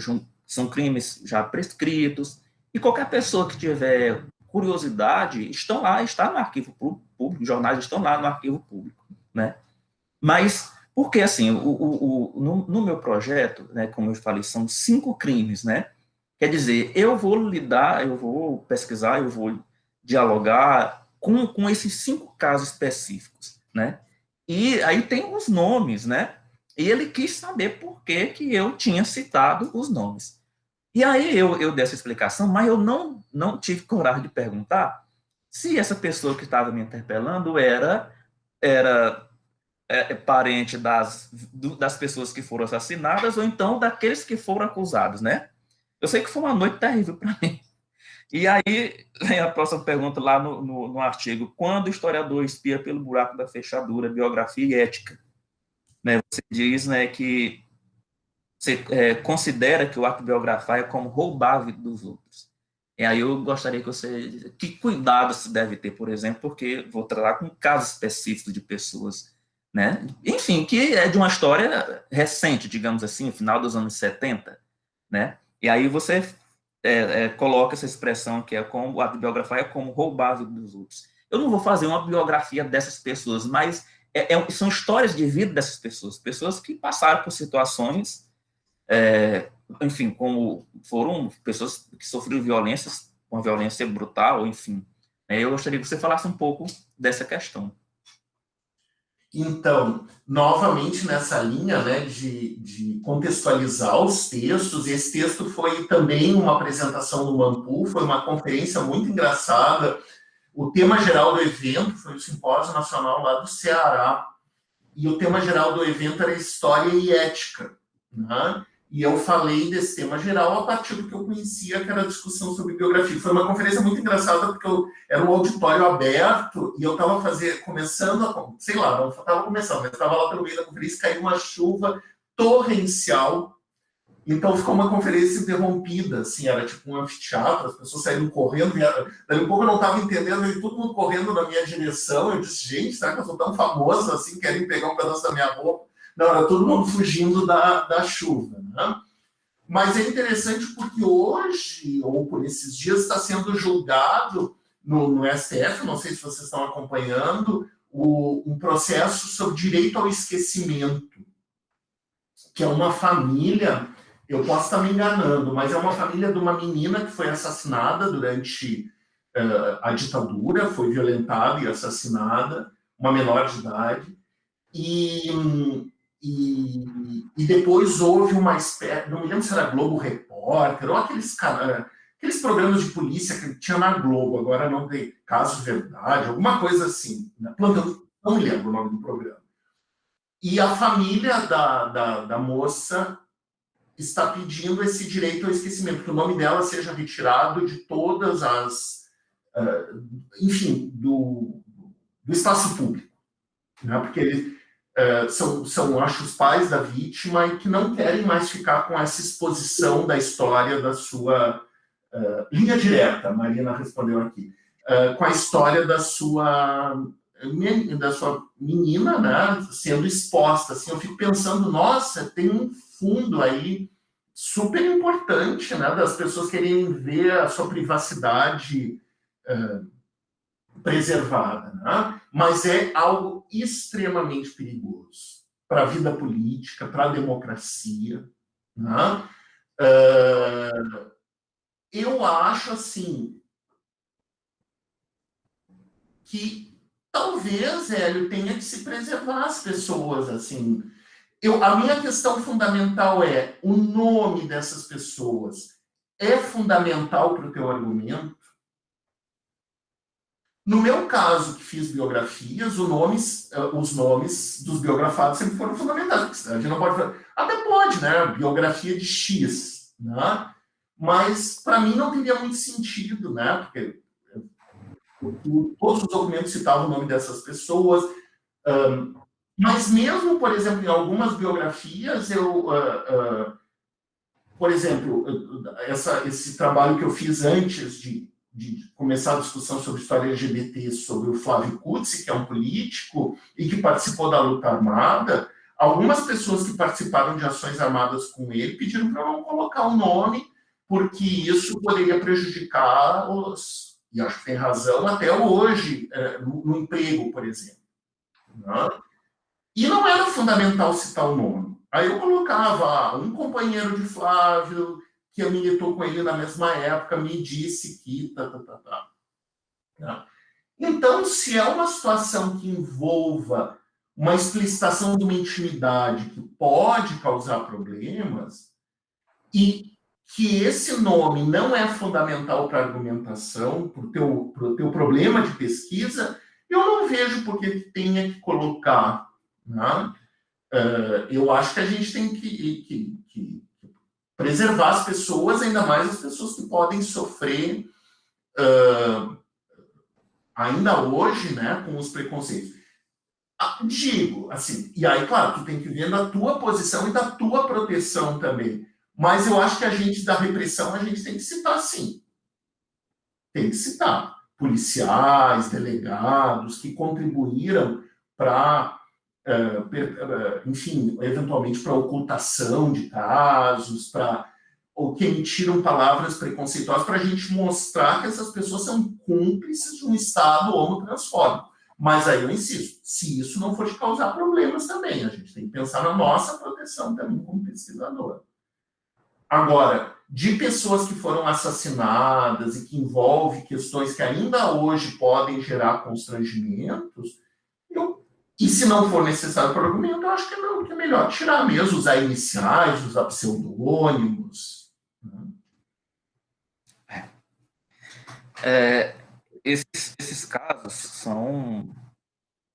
são crimes já prescritos, e qualquer pessoa que tiver curiosidade, estão lá, está no arquivo público, jornais estão lá no arquivo público, né? Mas, porque assim, o, o, o no, no, meu projeto, né, como eu falei, são cinco crimes, né? Quer dizer, eu vou lidar, eu vou pesquisar, eu vou dialogar com, com esses cinco casos específicos, né? E aí tem os nomes, né? E ele quis saber por que, que eu tinha citado os nomes. E aí eu, eu dei essa explicação, mas eu não, não tive coragem de perguntar se essa pessoa que estava me interpelando era, era é, é, parente das, do, das pessoas que foram assassinadas ou então daqueles que foram acusados, né? Eu sei que foi uma noite terrível para mim. E aí vem a próxima pergunta lá no, no, no, artigo. Quando o historiador espia pelo buraco da fechadura, biografia e ética? Né, você diz né, que você é, considera que o ato biografar é como roubar a vida dos outros. E aí eu gostaria que você... Que cuidado se deve ter, por exemplo, porque vou tratar com casos específicos de pessoas, né? Enfim, que é de uma história recente, digamos assim, final dos anos 70, né? E aí você é, é, coloca essa expressão que é como a biografia é como roubar a vida dos outros. Eu não vou fazer uma biografia dessas pessoas, mas é, é são histórias de vida dessas pessoas, pessoas que passaram por situações, é, enfim, como foram pessoas que sofreram violências, uma violência brutal, enfim. É, eu gostaria que você falasse um pouco dessa questão. Então, novamente nessa linha né, de, de, contextualizar os textos, esse texto foi também uma apresentação no Mampu, foi uma conferência muito engraçada. O tema geral do evento foi o Simpósio Nacional lá do Ceará, e o tema geral do evento era História e Ética. Né? E eu falei desse tema geral a partir do que eu conhecia, que era a discussão sobre biografia. Foi uma conferência muito engraçada, porque eu, era um auditório aberto e eu estava começando, a, sei lá, não estava começando, mas estava lá pelo meio da conferência, caiu uma chuva torrencial. Então ficou uma conferência interrompida, assim, era tipo um anfiteatro, as pessoas saíram correndo, e daí um pouco eu não estava entendendo, e todo mundo correndo na minha direção. Eu disse, gente, será que eu sou tão famoso assim, querem pegar um pedaço da minha roupa? Não, era todo mundo fugindo da, da chuva. Né? Mas é interessante porque hoje, ou por esses dias, está sendo julgado no, no STF, não sei se vocês estão acompanhando, o, um processo sobre direito ao esquecimento, que é uma família, eu posso estar me enganando, mas é uma família de uma menina que foi assassinada durante uh, a ditadura, foi violentada e assassinada, uma menor de idade, e e, e depois houve uma espécie, não me lembro se era Globo Repórter, ou aqueles, aqueles programas de polícia que tinha na Globo, agora não tem caso verdade, alguma coisa assim, né? não me lembro o nome do programa. E a família da, da, da moça está pedindo esse direito ao esquecimento, que o nome dela seja retirado de todas as, uh, enfim, do, do espaço público. Né? Porque ele, é, são, são, acho, os pais da vítima e que não querem mais ficar com essa exposição da história da sua uh, linha direta, a Marina respondeu aqui, uh, com a história da sua da sua menina, né, sendo exposta, assim, eu fico pensando, nossa, tem um fundo aí super importante, né, das pessoas querem ver a sua privacidade uh, preservada, né? mas é algo extremamente perigoso para a vida política, para a democracia. Né? Uh, eu acho assim que talvez, Hélio, tenha que se preservar as pessoas assim. Eu, a minha questão fundamental é o nome dessas pessoas é fundamental para o teu argumento? No meu caso, que fiz biografias, nomes, eh, os nomes dos biografados sempre foram fundamentais. A gente não pode falar, até pode, né? Biografia de X, né? Mas para mim não teria muito sentido, né? Porque eh, todos os documentos citavam o nome dessas pessoas. Um, mas mesmo, por exemplo, em algumas biografias, eu, uh, uh, por exemplo, essa, esse trabalho que eu fiz antes de de começar a discussão sobre história LGBT sobre o Flávio Kutzi, que é um político e que participou da luta armada, algumas pessoas que participaram de ações armadas com ele pediram para não colocar o nome, porque isso poderia prejudicá-los, e acho que tem razão, até hoje, é, no, emprego, por exemplo. Né? E não era fundamental citar o nome. Aí eu colocava um companheiro de Flávio, que militou com ele na mesma época, me disse que... Tá, tá, tá, tá. tá. Então, se é uma situação que envolva uma explicitação de uma intimidade que pode causar problemas, e que esse nome não é fundamental para a argumentação, para o teu, pro teu problema de pesquisa, eu não vejo por que tenha que colocar. Né? Uh, eu acho que a gente tem que, que, que preservar as pessoas, ainda mais as pessoas que podem sofrer uh, ainda hoje, né, com os preconceitos. Ah, digo, assim, e aí, claro, tu tem que ver da tua posição e da tua proteção também. Mas eu acho que a gente, da repressão, a gente tem que citar, sim. Tem que citar. Policiais, delegados, que contribuíram para enfim, eventualmente para ocultação de casos, para ou que emitiram palavras preconceituosas para a gente mostrar que essas pessoas são cúmplices de um Estado homotransfóbico. Mas aí eu insisto, se isso não for te causar problemas também, a gente tem que pensar na nossa proteção também como pesquisador. Agora, de pessoas que foram assassinadas e que envolve questões que ainda hoje podem gerar constrangimentos, e se não for necessário para o argumento, eu acho que é, que é melhor tirar mesmo, usar iniciais, usar pseudônimos. Né? É. É, esses, esses casos são,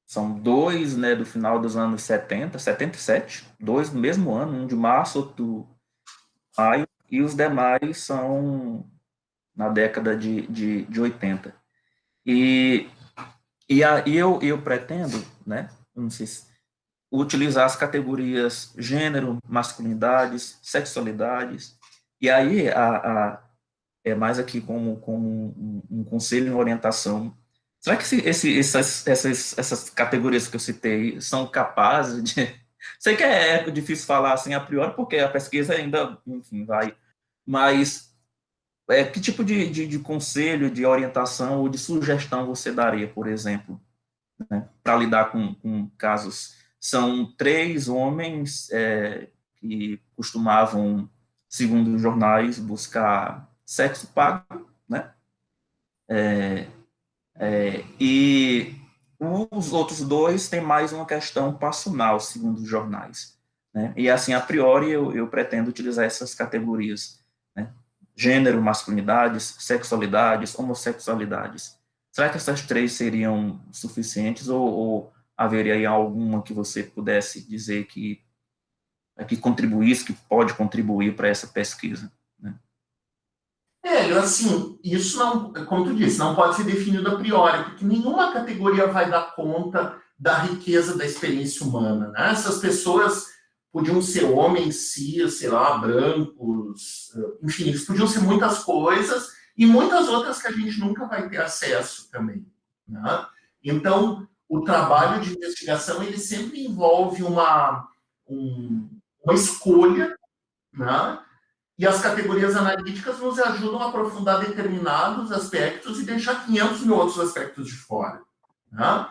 são dois né, do final dos anos 70, 77, dois no mesmo ano, um de março, outro maio, e os demais são na década de, de, de 80. E, e aí eu, eu pretendo, né, utilizar as categorias gênero, masculinidades, sexualidades, e aí a, a é mais aqui como, como um, um conselho em orientação. Será que esse, esse, essas, essas, essas categorias que eu citei são capazes de Sei que é difícil falar assim a priori, porque a pesquisa ainda, enfim, vai. Mas é, que tipo de, de, de conselho, de orientação ou de sugestão você daria, por exemplo, né, para lidar com, com, casos? São três homens é, que costumavam, segundo os jornais, buscar sexo pago, né? É, é, e os outros dois têm mais uma questão passional, segundo os jornais. Né? E assim, a priori, eu, eu pretendo utilizar essas categorias. Né? Gênero, masculinidades, sexualidades, homossexualidades. Será que essas três seriam suficientes ou, ou haveria alguma que você pudesse dizer que, que contribuísse, que pode contribuir para essa pesquisa? É, assim, isso não, como tu disse, não pode ser definido a priori, porque nenhuma categoria vai dar conta da riqueza da experiência humana. Né? Essas pessoas podiam ser homens, cis, sei lá, brancos, enfim, eles podiam ser muitas coisas e muitas outras que a gente nunca vai ter acesso também. Né? Então, o trabalho de investigação ele sempre envolve uma, um, uma escolha, né? E as categorias analíticas nos ajudam a aprofundar determinados aspectos e deixar 500 mil outros aspectos de fora. Né?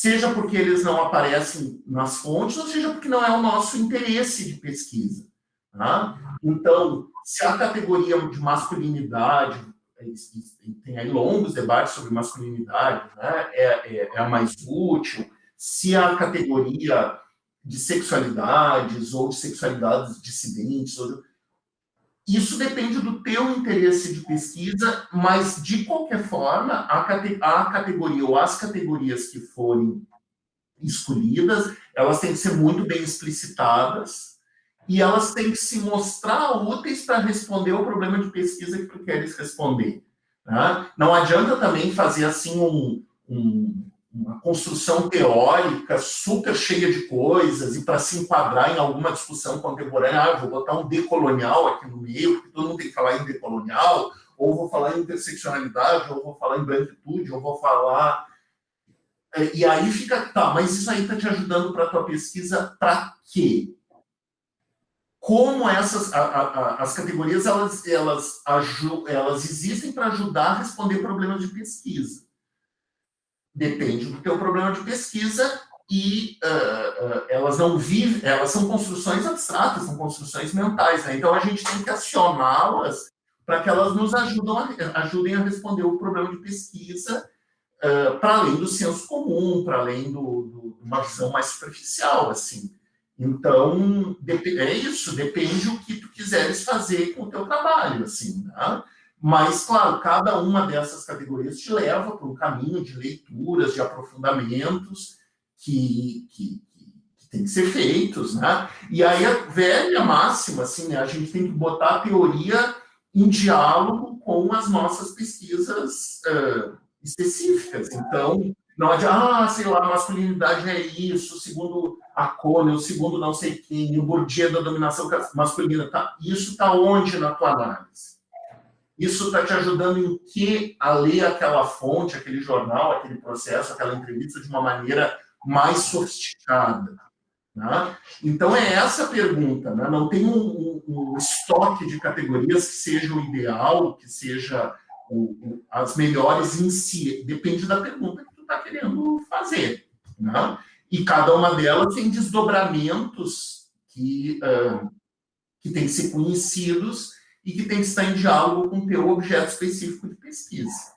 Seja porque eles não aparecem nas fontes, ou seja porque não é o nosso interesse de pesquisa. Né? Então, se a categoria de masculinidade, tem aí longos debates sobre masculinidade, né? é, é, é a mais útil, se a categoria de sexualidades ou de sexualidades dissidentes, ou isso depende do teu interesse de pesquisa, mas, de qualquer forma, a, cate a categoria ou as categorias que forem escolhidas, elas têm que ser muito bem explicitadas e elas têm que se mostrar úteis para responder o problema de pesquisa que tu queres responder. Tá? Não adianta também fazer assim um, um uma construção teórica super cheia de coisas, e para se enquadrar em alguma discussão contemporânea, ah, vou botar um decolonial aqui no meio, porque todo mundo tem que falar em decolonial, ou vou falar em interseccionalidade, ou vou falar em branquitude, ou vou falar... É, e aí fica, tá, mas isso aí está te ajudando para a tua pesquisa para quê? Como essas, a, a, a, as categorias, elas, elas, elas existem para ajudar a responder problemas de pesquisa depende do teu problema de pesquisa e uh, uh, elas não vivem, elas são construções abstratas, são construções mentais, né? Então a gente tem que acioná-las para que elas nos a, ajudem a responder o problema de pesquisa uh, para além do senso comum, para além de uma visão mais superficial, assim. Então, é isso, depende o que tu quiseres fazer com o teu trabalho, assim, né? Mas, claro, cada uma dessas categorias te leva para um caminho de leituras, de aprofundamentos que, que, que tem que ser feitos, né? E aí a velha máxima, assim, né? a gente tem que botar a teoria em diálogo com as nossas pesquisas uh, específicas. Então, não adianta, ah, sei lá, masculinidade é isso, segundo a Cone, o segundo não sei quem, o Bourdieu da dominação masculina, tá? isso está onde na tua análise? Isso está te ajudando em que a ler aquela fonte, aquele jornal, aquele processo, aquela entrevista de uma maneira mais sofisticada. Né? Então, é essa a pergunta. Né? Não tem um, um, um, estoque de categorias que seja o ideal, que seja o, as melhores em si. Depende da pergunta que tu está querendo fazer. Né? E cada uma delas tem desdobramentos que, uh, que têm que ser conhecidos e que tem que estar em diálogo com o teu objeto específico de pesquisa.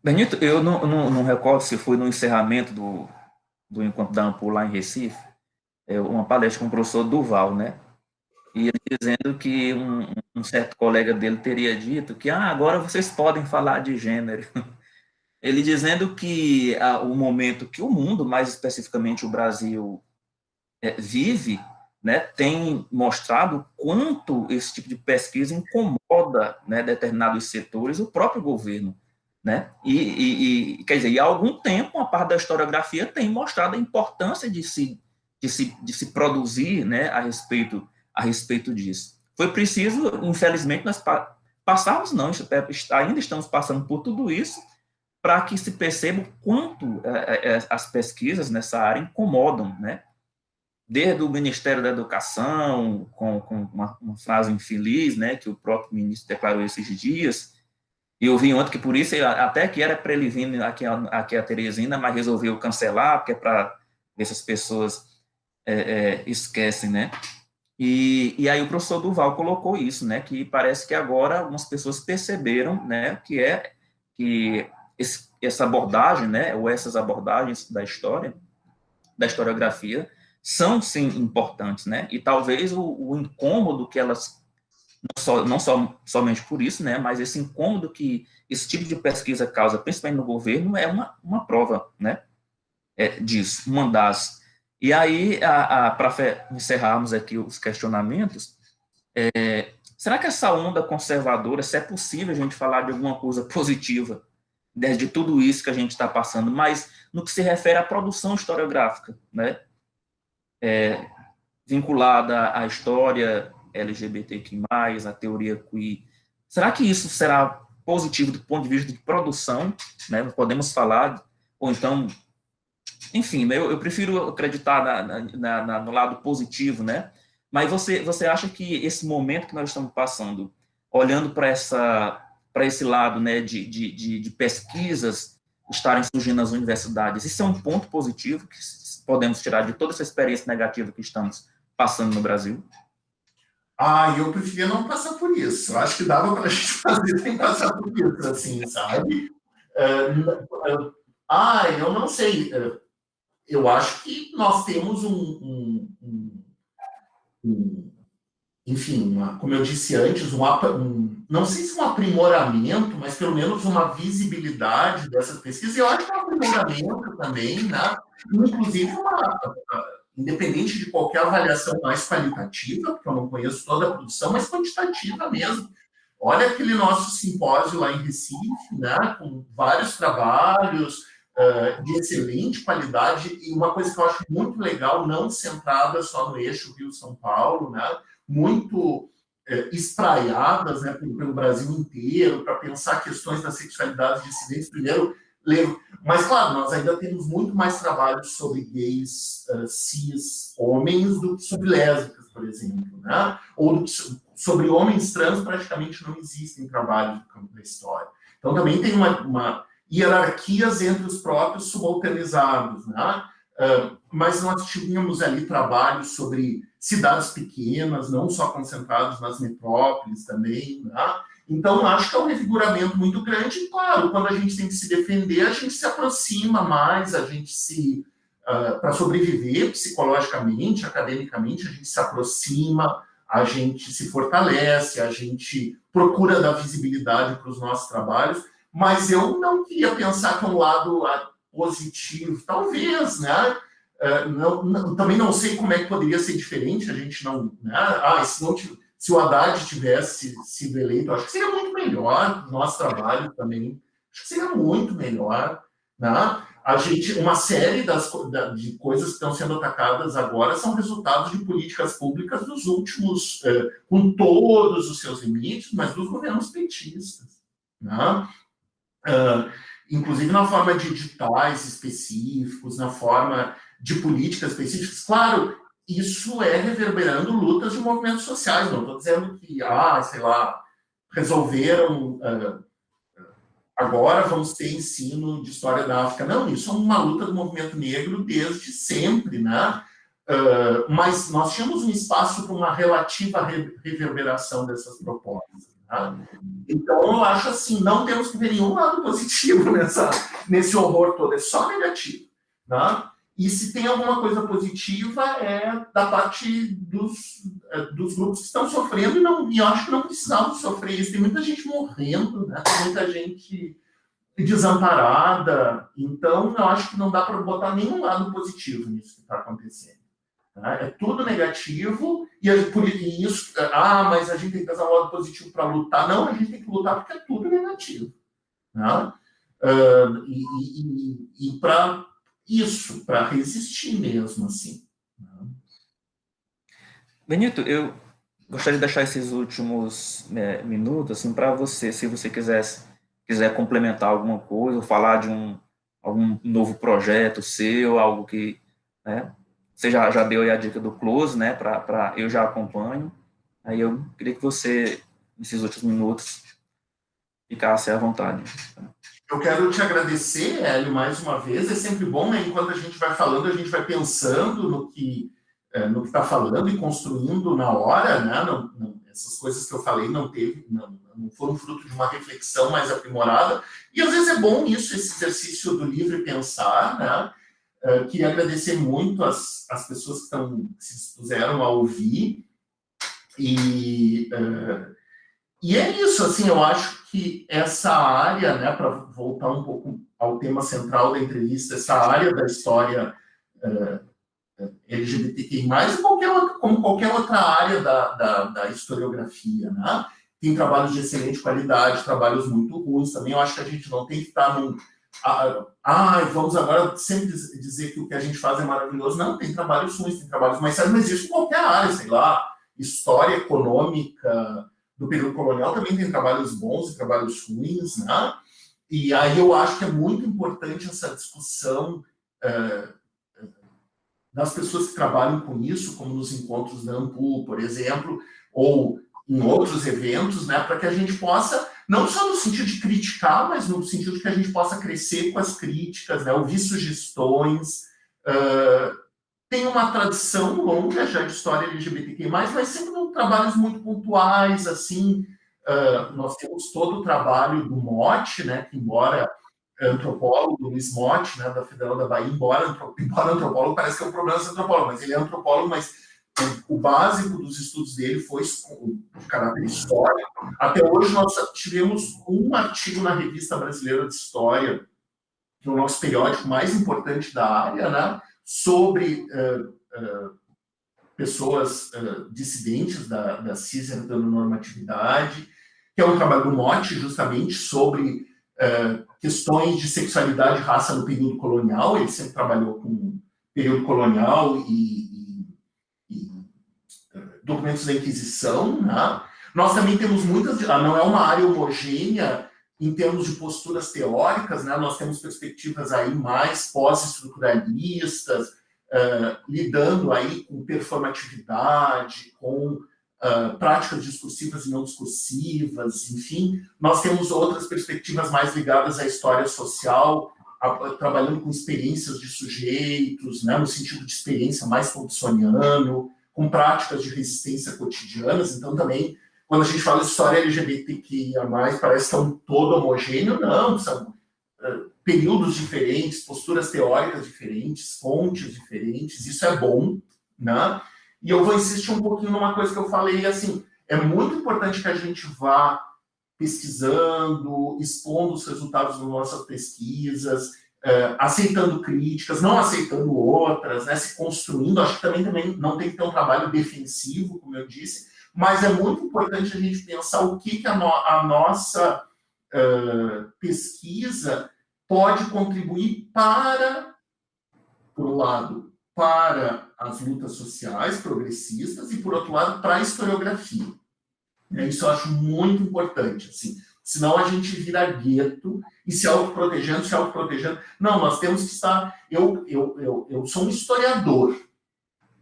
Benito, eu não, não, não, recordo se foi no encerramento do, do Encontro da Ampul lá em Recife, é uma palestra com o professor Duval, né? E ele dizendo que um, um, certo colega dele teria dito que ah, agora vocês podem falar de gênero. Ele dizendo que ah, o momento que o mundo, mais especificamente o Brasil, é, vive, né, tem mostrado quanto esse tipo de pesquisa incomoda né, determinados setores, o próprio governo. Né? E, e, e, quer dizer, e há algum tempo, a parte da historiografia tem mostrado a importância de se, de se, de se produzir né, a, respeito, a respeito disso. Foi preciso, infelizmente, nós passarmos, não, ainda estamos passando por tudo isso, para que se perceba o quanto é, é, as pesquisas nessa área incomodam, né? Desde o Ministério da Educação, com, com uma, uma frase infeliz, né, que o próprio ministro declarou esses dias, eu vi ontem que por isso, até que era para ele vir aqui, aqui a Teresina, mas resolveu cancelar, porque é para ver se as pessoas é, é, esquecem, né? E, e aí o professor Duval colocou isso, né? Que parece que agora algumas pessoas perceberam, né? Que é que esse, essa abordagem, né? Ou essas abordagens da história, da historiografia, são sim importantes, né? E talvez o, o incômodo que elas não, só, não só, somente por isso, né, mas esse incômodo que esse tipo de pesquisa causa, principalmente no governo, é uma, uma prova né, é, disso, uma das. E aí, para encerrarmos aqui os questionamentos, é, será que essa onda conservadora, se é possível a gente falar de alguma coisa positiva né, de tudo isso que a gente está passando, mas no que se refere à produção historiográfica, né, é, vinculada à história LGBTQ+, a teoria queer. Será que isso será positivo do ponto de vista de produção? Né? Podemos falar, ou então, enfim, eu, eu prefiro acreditar na, na, na, no lado positivo, né? Mas você, você acha que esse momento que nós estamos passando, olhando para essa para esse lado né, de, de, de pesquisas estarem surgindo nas universidades, isso é um ponto positivo que podemos tirar de toda essa experiência negativa que estamos passando no Brasil? Ah, eu preferia não passar por isso. Eu acho que dava para a gente fazer sem passar por isso, assim, sabe? Ah, eu não sei. Eu acho que nós temos um, um, um, um enfim, uma, como eu disse antes, um, não sei se um aprimoramento, mas pelo menos uma visibilidade dessas pesquisas. Eu acho que é um aprimoramento também, né? Inclusive uma independente de qualquer avaliação mais qualitativa, porque eu não conheço toda a produção, mas quantitativa mesmo. Olha aquele nosso simpósio lá em Recife, né, com vários trabalhos uh, de excelente qualidade, e uma coisa que eu acho muito legal, não centrada só no eixo Rio-São Paulo, né, muito uh, espraiadas né, pelo, pelo Brasil inteiro, para pensar questões da sexualidade dissidentes, primeiro mas, claro, nós ainda temos muito mais trabalho sobre gays uh, cis homens do que sobre lésbicas, por exemplo. Né? Ou que, sobre homens trans, praticamente não existem trabalhos no campo da história. Então, também tem uma, uma hierarquias entre os próprios subalternizados. Né? Uh, mas nós tínhamos ali trabalhos sobre cidades pequenas, não só concentrados nas metrópoles também, né? Então, acho que é um refiguramento muito grande. E, claro, quando a gente tem que se defender, a gente se aproxima mais, a gente se. Uh, para sobreviver psicologicamente, academicamente, a gente se aproxima, a gente se fortalece, a gente procura dar visibilidade para os nossos trabalhos. Mas eu não queria pensar que é um lado ah, positivo, talvez, né? Uh, não, não, também não sei como é que poderia ser diferente, a gente não. Né? Ah, se não tiver se o Haddad tivesse sido eleito, acho que seria muito melhor nosso trabalho também. Acho que seria muito melhor. Né? A gente, uma série das, de coisas que estão sendo atacadas agora são resultados de políticas públicas dos últimos, eh, com todos os seus limites, mas dos governos petistas. Né? Uh, inclusive na forma de editais específicos, na forma de políticas específicas. Claro, isso é reverberando lutas de movimentos sociais, não estou dizendo que, ah, sei lá, resolveram, uh, agora vamos ter ensino de história da África. Não, isso é uma luta do movimento negro desde sempre, né? Uh, mas nós tínhamos um espaço para uma relativa reverberação dessas propostas. Tá? Então, eu acho assim, não temos que ver nenhum lado positivo nessa, nesse horror todo, é só negativo. Né? E se tem alguma coisa positiva é da parte dos, é, dos grupos que estão sofrendo, e, não, e acho que não precisavam sofrer isso. Tem muita gente morrendo, né? tem muita gente desamparada. Então, eu acho que não dá para botar nenhum lado positivo nisso que está acontecendo. Tá? É tudo negativo, e, por isso, ah, mas a gente tem que usar um lado positivo para lutar. Não, a gente tem que lutar porque é tudo negativo. Né? Uh, e, e, e para isso, para resistir mesmo, assim. Né? Benito, eu gostaria de deixar esses últimos né, minutos assim, para você, se você quisesse, quiser complementar alguma coisa, ou falar de um algum novo projeto seu, algo que né, você já, já deu aí a dica do Close, né, para eu já acompanho. Aí eu queria que você, nesses últimos minutos, ficasse à vontade. Eu quero te agradecer, Hélio, mais uma vez. É sempre bom, né? Enquanto a gente vai falando, a gente vai pensando no que no que está falando e construindo na hora, né? Não, não, essas coisas que eu falei não teve, não, não, foram fruto de uma reflexão mais aprimorada. E às vezes é bom isso, esse exercício do livre pensar, né? Uh, queria agradecer muito as, as pessoas que, estão, que se dispuseram a ouvir. E, uh, e é isso, assim, eu acho que essa área, né, para voltar um pouco ao tema central da entrevista, essa área da história uh, LGBTQI+, qualquer como qualquer outra área da, da, da historiografia, né? Tem trabalhos de excelente qualidade, trabalhos muito ruins também. Eu acho que a gente não tem que estar num ah, vamos agora sempre dizer que o que a gente faz é maravilhoso. Não, tem trabalhos ruins, tem trabalhos mais sérios, mas isso em qualquer área, sei lá, história econômica do período colonial também tem trabalhos bons e trabalhos ruins, né? E aí eu acho que é muito importante essa discussão é, das pessoas que trabalham com isso, como nos encontros da AMPU, por exemplo, ou em outros eventos, né, para que a gente possa não só no sentido de criticar, mas no sentido de que a gente possa crescer com as críticas, né, ouvir sugestões. Uh, tem uma tradição longa já de história LGBTQ+, mas sempre com trabalhos muito pontuais, assim, uh, nós temos todo o trabalho do Mote, né, que embora antropólogo, Luiz Mote, né, da Federal da Bahia, embora, embora antropólogo, parece que é um problema ser antropólogo, mas ele é antropólogo, mas o básico dos estudos dele foi de caráter histórico. Até hoje nós tivemos um artigo na Revista Brasileira de História, que é o nosso periódico mais importante da área, né, sobre uh, uh, pessoas uh, dissidentes da, da cis-heteronormatividade, que é um trabalho do Mote, justamente sobre questões de sexualidade e raça no período colonial. Ele sempre trabalhou com período colonial e documentos da Inquisição, né? Nós também temos muitas, ah, não é uma área homogênea em termos de posturas teóricas, né? Nós temos perspectivas aí mais pós-estruturalistas, uh, lidando aí com performatividade, com uh, práticas discursivas e não discursivas, enfim. Nós temos outras perspectivas mais ligadas à história social, a, a, trabalhando com experiências de sujeitos, né? no sentido de experiência mais thompsoniano, com práticas de resistência cotidianas, então também, quando a gente fala de história LGBTQIA+, parece que é um todo homogêneo, não, são uh, períodos diferentes, posturas teóricas diferentes, fontes diferentes, isso é bom, né? E eu vou insistir um pouquinho numa coisa que eu falei, assim, é muito importante que a gente vá pesquisando, expondo os resultados das nossas pesquisas, uh, aceitando críticas, não aceitando outras, né, se construindo. Acho que também, também não tem que ter um trabalho defensivo, como eu disse, mas é muito importante a gente pensar o que, que a, no, a nossa uh, pesquisa pode contribuir para, por um lado, para as lutas sociais progressistas e, por outro lado, para a historiografia. Isso eu acho muito importante. Assim, senão a gente vira gueto e se autoprotegendo, se autoprotegendo. Não, nós temos que estar... Eu, eu, eu, eu sou um historiador,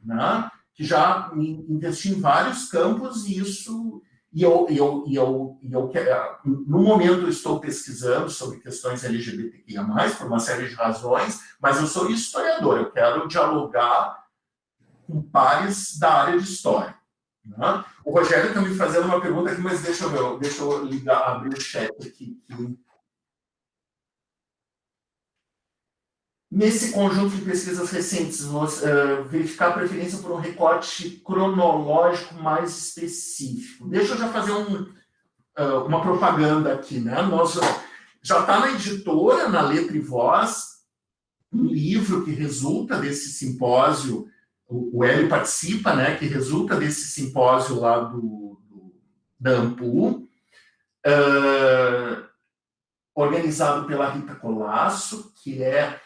né? Que já investi em vários campos e isso... E eu, eu, eu, eu, eu, no momento eu estou pesquisando sobre questões LGBTQIA+, por uma série de razões, mas eu sou historiador, eu quero dialogar com pares da área de história. Né? O Rogério está me fazendo uma pergunta aqui, mas deixa eu deixa eu ligar, abrir o chat aqui. Nesse conjunto de pesquisas recentes, nós, uh, verificar a preferência por um recorte cronológico mais específico. Deixa eu já fazer um, uh, uma propaganda aqui. Né? Nós, já está na editora, na Letra e Voz, um livro que resulta desse simpósio o, Hélio participa, né, que resulta desse simpósio lá do, do da AMPU, uh, organizado pela Rita Colasso, que é, eh,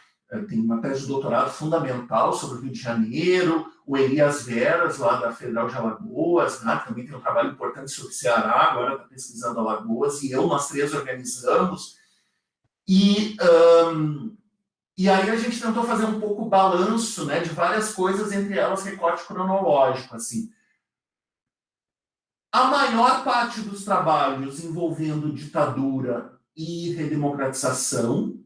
tem uma tese de doutorado fundamental sobre o Rio de Janeiro, o Elias Veras, lá da Federal de Alagoas, né, também tem um trabalho importante sobre Ceará, agora está pesquisando Alagoas, e eu, nós três organizamos, e um, e aí a gente tentou fazer um pouco balanço né, de várias coisas, entre elas recorte cronológico. Assim. A maior parte dos trabalhos envolvendo ditadura e redemocratização,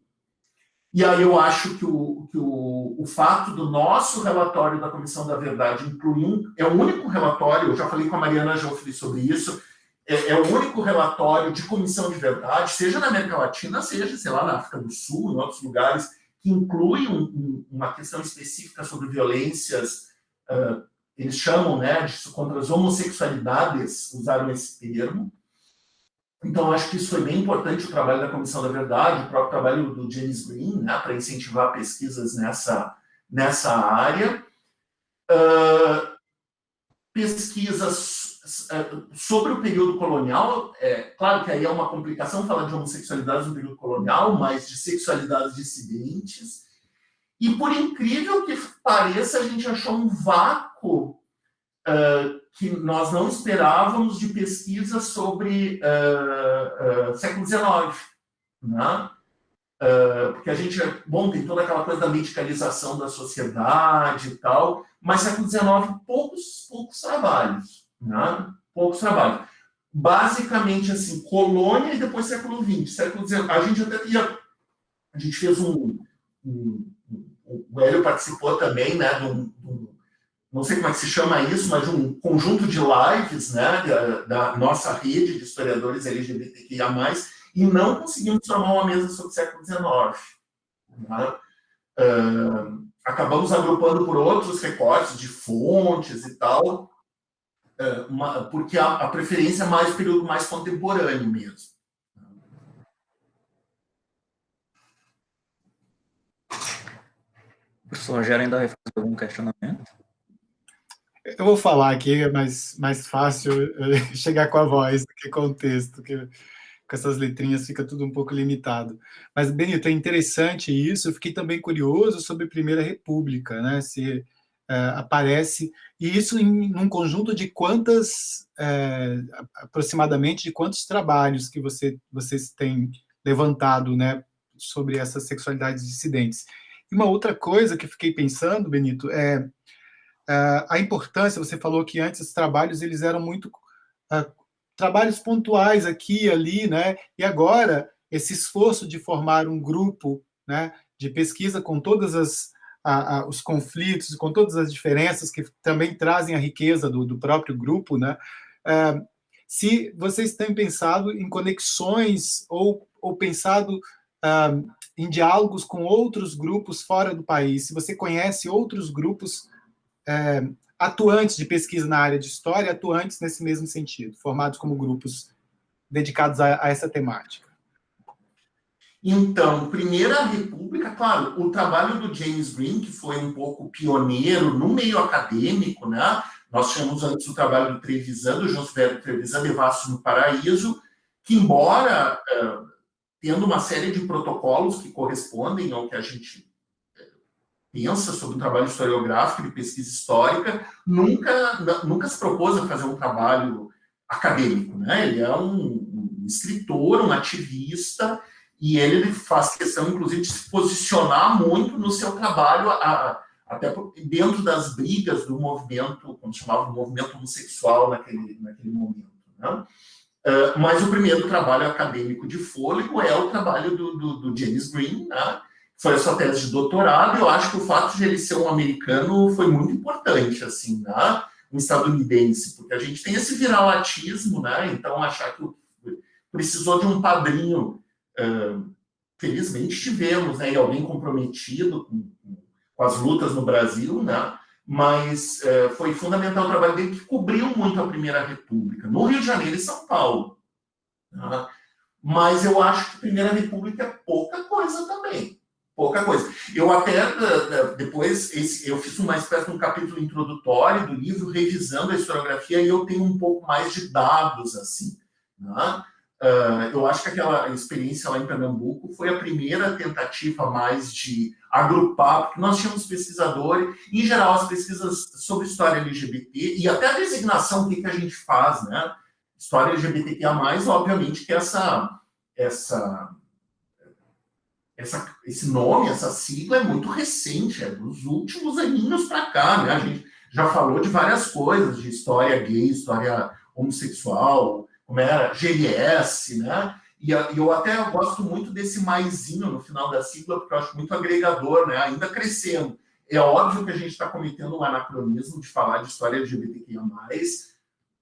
e aí eu acho que o, que o, o fato do nosso relatório da Comissão da Verdade incluir um... É o único relatório, eu já falei com a Mariana Joffre sobre isso, é, é, o único relatório de comissão de verdade, seja na América Latina, seja, sei lá, na África do Sul, em outros lugares, que inclui um, um, uma questão específica sobre violências, uh, eles chamam né, de, contra as homossexualidades, usaram esse termo. Então, acho que isso foi bem importante, o trabalho da Comissão da Verdade, o próprio trabalho do James Green, né, para incentivar pesquisas nessa, nessa área. Uh, pesquisas sobre o período colonial, é claro que aí é uma complicação falar de homossexualidade no período colonial, mas de sexualidades dissidentes. E por incrível que pareça, a gente achou um vácuo uh, que nós não esperávamos de pesquisa sobre uh, uh, século XIX. Né? porque a gente, bom, tem toda aquela coisa da medicalização da sociedade e tal, mas século XIX, poucos, poucos trabalhos. Né? Poucos trabalhos. Basicamente, assim, colônia e depois século XX. Século XIX, a gente até ia... A gente fez um... um, o Hélio participou também, né, de um, não sei como é que se chama isso, mas um conjunto de lives, né, da, da nossa rede de historiadores LGBTQIA+, e não conseguimos formar uma mesa sobre o século XIX. Né? Uh, acabamos agrupando por outros recortes de fontes e tal, é, uma, porque a, a, preferência é mais período mais contemporâneo mesmo. O professor Rogério ainda vai fazer algum questionamento? Eu vou falar aqui, é mais, mais fácil chegar com a voz do que com o texto, que com essas letrinhas fica tudo um pouco limitado. Mas, Benito, é interessante isso, eu fiquei também curioso sobre a Primeira República, né? Se uh, aparece, e isso em um conjunto de quantas, uh, aproximadamente de quantos trabalhos que você, vocês têm levantado né, sobre essas sexualidades dissidentes. E uma outra coisa que fiquei pensando, Benito, é uh, a importância, você falou que antes os trabalhos eles eram muito trabalhos pontuais aqui e ali, né? E agora, esse esforço de formar um grupo né, de pesquisa com todas as os conflitos, com todas as diferenças que também trazem a riqueza do, do próprio grupo, né? É, se vocês têm pensado em conexões ou, ou pensado uh, em diálogos com outros grupos fora do país, se você conhece outros grupos é, atuantes de pesquisa na área de história, atuantes nesse mesmo sentido, formados como grupos dedicados a, a essa temática. Então, Primeira República, claro, o trabalho do James Green, que foi um pouco pioneiro no meio acadêmico, né? Nós chamamos antes o trabalho do Trevisan, do Silvério Trevisan, Devassos no Paraíso, que embora uh, tendo uma série de protocolos que correspondem ao que a gente pensa sobre o trabalho historiográfico de pesquisa histórica, nunca, nunca se propôs a fazer um trabalho acadêmico, né? Ele é um, um escritor, um ativista, e ele faz questão, inclusive, de se posicionar muito no seu trabalho, a, até dentro das brigas do movimento, como chamava, movimento homossexual naquele, naquele momento. Né? Uh, mas o primeiro trabalho acadêmico de fôlego é o trabalho do, do, do James Green, né? Foi a sua tese de doutorado, eu acho que o fato de ele ser um americano foi muito importante, assim, né? um estadunidense, porque a gente tem esse viralatismo, né? então achar que precisou de um padrinho, felizmente tivemos, né? e alguém comprometido com, as lutas no Brasil, né? mas foi fundamental o trabalho dele, que cobriu muito a Primeira República, no Rio de Janeiro e São Paulo. Né? Mas eu acho que a Primeira República é pouca coisa também pouca coisa. Eu até, depois, esse, eu fiz uma espécie de um capítulo introdutório do livro, revisando a historiografia, e eu tenho um pouco mais de dados, assim. Né? Uh, eu acho que aquela experiência lá em Pernambuco foi a primeira tentativa mais de agrupar, porque nós tínhamos pesquisadores, em geral, as pesquisas sobre história LGBT, e até a designação, o que, que a gente faz, né? História LGBTQIA+, obviamente que essa, essa essa, esse nome, essa sigla é muito recente, é dos últimos aninhos para cá, né? A gente já falou de várias coisas, de história gay, história homossexual, como era GLS, né? E eu até gosto muito desse maisinho no final da sigla, porque eu acho muito agregador, né? Ainda crescendo. É óbvio que a gente está cometendo um anacronismo de falar de história LGBTQIA+,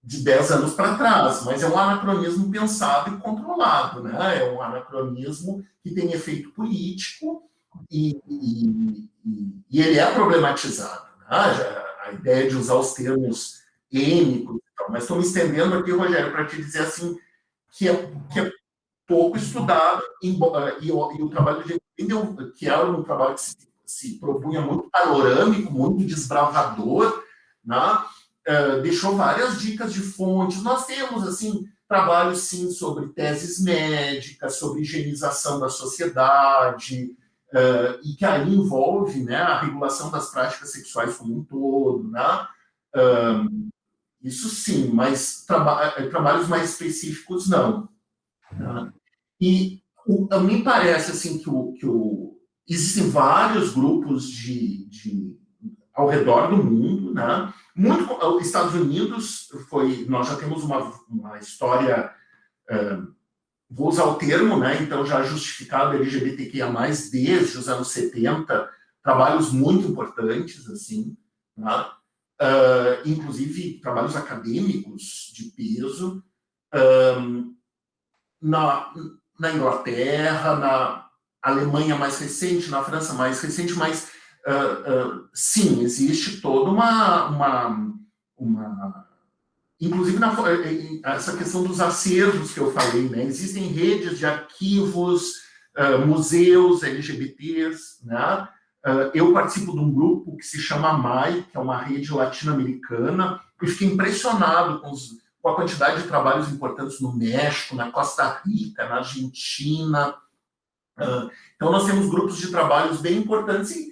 de 10 anos para trás, mas é um anacronismo pensado e controlado, né? É um anacronismo que tem efeito político e, e, e ele é problematizado. Né? A ideia de usar os termos ênicos tal, mas estou me estendendo aqui, Rogério, para te dizer assim que é, que é pouco estudado e, e, o trabalho de que era um trabalho que se, se propunha muito panorâmico, muito desbravador, né? Uh, deixou várias dicas de fontes. Nós temos, assim, trabalhos, sim, sobre teses médicas, sobre higienização da sociedade, uh, e que aí envolve né, a regulação das práticas sexuais como um todo, né? Uh, isso sim, mas traba trabalhos mais específicos não. Né? E o, me parece assim que, o, que o, existem vários grupos de, de, ao redor do mundo, né? Muito, os Estados Unidos foi, nós já temos uma, uma história, uh, vou usar o termo, né, então já justificado LGBTQIA+, desde os anos 70, trabalhos muito importantes, assim, né? uh, inclusive trabalhos acadêmicos de peso, um, na, na Inglaterra, na Alemanha mais recente, na França mais recente, mas uh, uh, sim, existe toda uma, uma, uma inclusive na, essa questão dos acervos que eu falei, né? existem redes de arquivos, uh, museus LGBTs, né? eu participo de um grupo que se chama MAI, que é uma rede latino-americana, e fiquei impressionado com, os, com, a quantidade de trabalhos importantes no México, na Costa Rica, na Argentina. então, nós temos grupos de trabalhos bem importantes e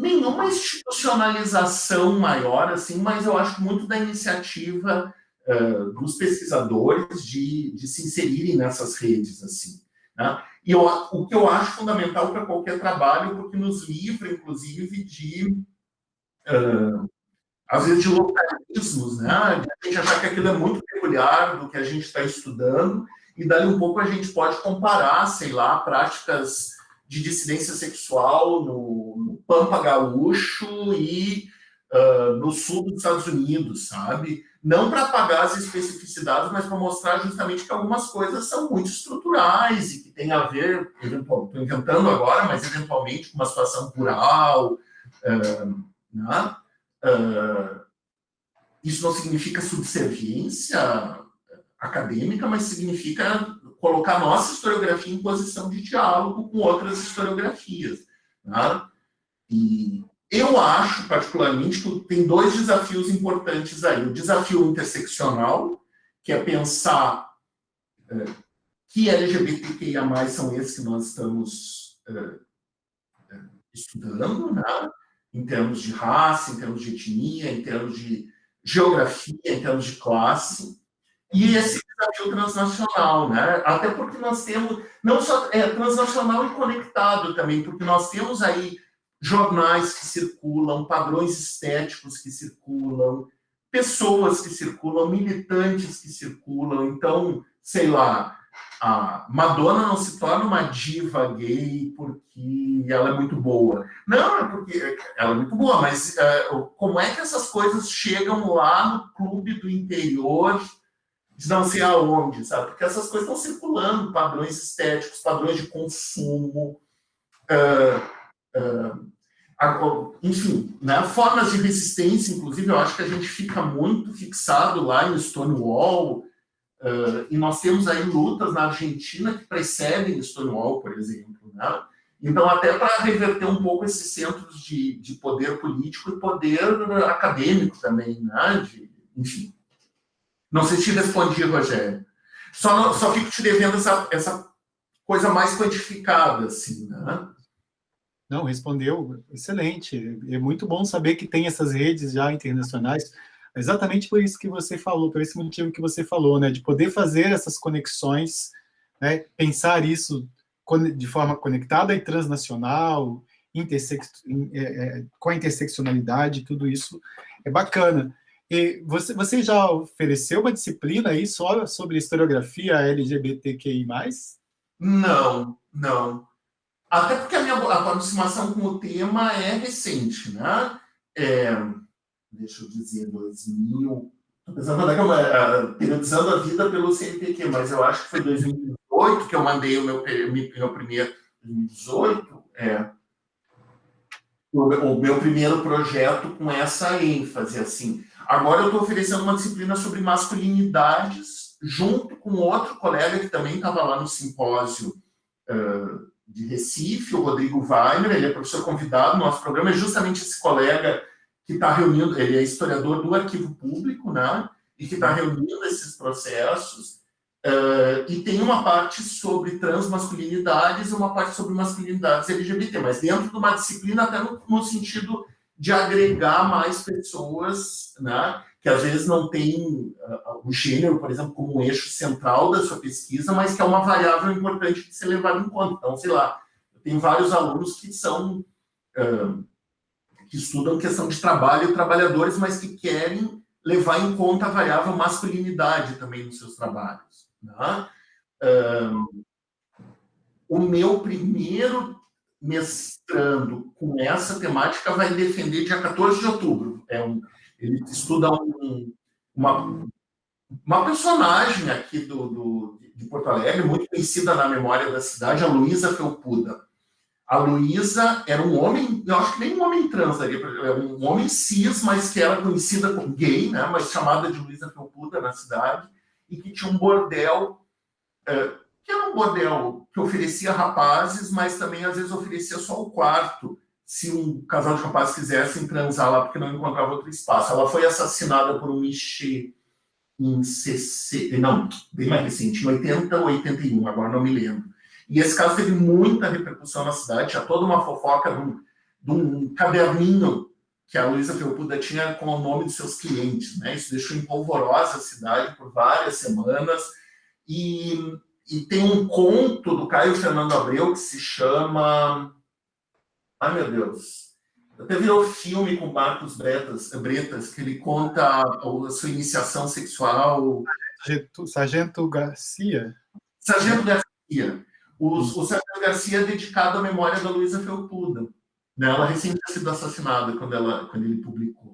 nenhuma institucionalização maior, assim, mas eu acho muito da iniciativa uh, dos pesquisadores de, de se inserirem nessas redes, assim. Né? E eu, o que eu acho fundamental para qualquer trabalho, porque nos livra, inclusive, de, uh, às vezes, de localismos, né? De a gente achar que aquilo é muito peculiar do que a gente está estudando, e dali um pouco a gente pode comparar, sei lá, práticas de dissidência sexual no, no Pampa Gaúcho e uh, no sul dos Estados Unidos, sabe? Não para apagar as especificidades, mas para mostrar justamente que algumas coisas são muito estruturais e que tem a ver, estou inventando agora, mas eventualmente com uma situação rural, uh, né? Uh, isso não significa subserviência acadêmica, mas significa colocar nossa historiografia em posição de diálogo com outras historiografias. Né? E eu acho, particularmente, que tem dois desafios importantes aí. O desafio interseccional, que é pensar é, que LGBTQIA+, são esses que nós estamos é, é, estudando, né? em termos de raça, em termos de etnia, em termos de geografia, em termos de classe, e esse desafio transnacional, né? Até porque nós temos, não só é, transnacional e conectado também, porque nós temos aí jornais que circulam, padrões estéticos que circulam, pessoas que circulam, militantes que circulam. Então, sei lá, a Madonna não se torna uma diva gay porque ela é muito boa. Não, é porque ela é muito boa, mas é, como é que essas coisas chegam lá no clube do interior de não sei aonde, sabe? Porque essas coisas estão circulando, padrões estéticos, padrões de consumo, uh, uh, enfim, né? formas de resistência, inclusive, eu acho que a gente fica muito fixado lá em Stonewall, uh, e nós temos aí lutas na Argentina que precedem Stonewall, por exemplo, né? Então, até para reverter um pouco esses centros de, de poder político e poder acadêmico também, né? De, enfim. Não sei se te respondi, Rogério. Só, só fico te devendo essa, essa coisa mais quantificada, assim, né? Não, respondeu, excelente. É muito bom saber que tem essas redes já internacionais, exatamente por isso que você falou, por esse motivo que você falou, né, de poder fazer essas conexões, né, pensar isso de forma conectada e transnacional, intersex, é, é, com a interseccionalidade, tudo isso é bacana. Você, você já ofereceu uma disciplina aí só sobre historiografia LGBTQI+. Não, não. Até porque a minha aproximação com o tema é recente, né? É, deixa eu dizer, 2000... Estou pensando na é, periodizando a vida pelo CNPq, mas eu acho que foi 2018 que eu mandei o meu, meu primeiro... 2018? É. O meu primeiro projeto com essa ênfase, assim Agora eu estou oferecendo uma disciplina sobre masculinidades, junto com outro colega que também estava lá no simpósio uh, de Recife, o Rodrigo Weiner, ele é professor convidado. No nosso programa, é justamente esse colega que está reunindo, ele é historiador do arquivo público, né, e que está reunindo esses processos, uh, e tem uma parte sobre transmasculinidades e uma parte sobre masculinidades LGBT, mas dentro de uma disciplina até no, no sentido de agregar mais pessoas, né, que às vezes não tem uh, o gênero, por exemplo, como um eixo central da sua pesquisa, mas que é uma variável importante de ser levada em conta. Então, sei lá, tem vários alunos que são uh, que estudam questão de trabalho e trabalhadores, mas que querem levar em conta a variável masculinidade também nos seus trabalhos. Né? Uh, o meu primeiro mestrando com essa temática vai defender dia 14 de outubro. É um, ele estuda um, uma, uma personagem aqui do, do, de Porto Alegre, muito conhecida na memória da cidade, a Luísa Felpuda. A Luísa era um homem, eu acho que nem um homem trans, é um homem cis, mas que era conhecida como gay, né, mas chamada de Luísa Felpuda na cidade, e que tinha um bordel que era um bordel que oferecia rapazes, mas também às vezes oferecia só o quarto, se um casal de rapazes quisessem transar lá porque não encontrava outro espaço. Ela foi assassinada por um Michê em 60, não, bem mais recente, em 80 ou 81, agora não me lembro. E esse caso teve muita repercussão na cidade, tinha toda uma fofoca de um, de um caderninho que a Luísa Felpuda tinha com o nome dos seus clientes, né? Isso deixou em polvorosa a cidade por várias semanas, e e tem um conto do Caio Fernando Abreu que se chama... Ai, meu Deus. Até virou filme com Marcos Bretas, Bretas, que ele conta a, sua iniciação sexual. Sargento, Sargento Garcia? Sargento Garcia. O, o Sargento Garcia é dedicado à memória da Luísa Felpuda. Né? Ela recém tinha sido assassinada quando, ela, quando ele publicou.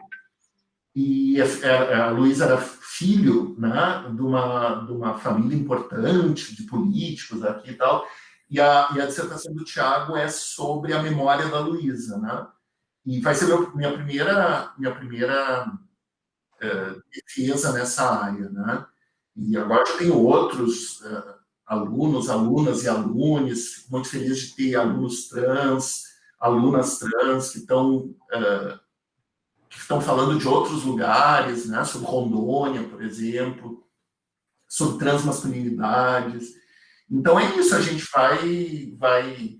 E a, a Luísa era filho né, de, uma, de uma família importante, de políticos aqui e tal, e a, e a dissertação do Tiago é sobre a memória da Luísa, né? E vai ser meu, minha primeira, minha primeira uh, defesa nessa área, né? E agora já tenho outros alunos, alunas e alunos, fico muito feliz de ter alunos trans, alunas trans que estão que estão falando de outros lugares, né, sobre Rondônia, por exemplo, sobre transmasculinidades. Então é isso, a gente vai... vai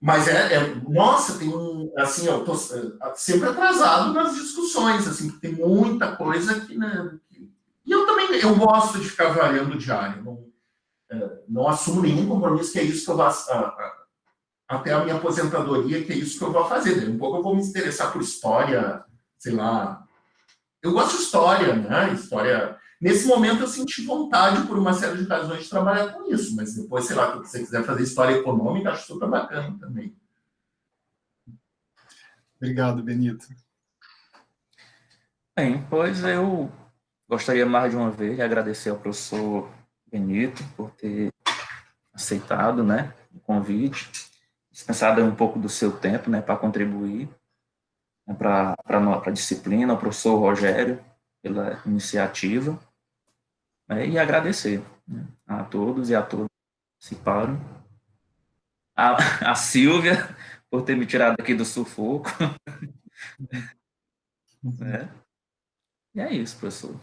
mas é, é nossa, tem um, assim, eu tô é, sempre atrasado nas discussões, assim, tem muita coisa que, né, E eu também eu gosto de ficar variando diário. Não, é, não assumo nenhum compromisso que é isso que eu vou... Até a minha aposentadoria, que é isso que eu vou fazer. Um pouco eu vou me interessar por história, sei lá... Eu gosto de história, né? História... Nesse momento eu senti vontade, por uma série de razões, de trabalhar com isso. Mas depois, sei lá, se você quiser fazer história econômica, acho super bacana também. Obrigado, Benito. Bem, pois eu gostaria mais de uma vez de agradecer ao professor Benito por ter aceitado né, o convite, dispensado um pouco do seu tempo né, para contribuir né, para a disciplina, ao professor Rogério pela iniciativa, né, e agradecer né, a todos e a todas que participaram. A, a Silvia, por ter me tirado aqui do sufoco. é. E é isso, professor.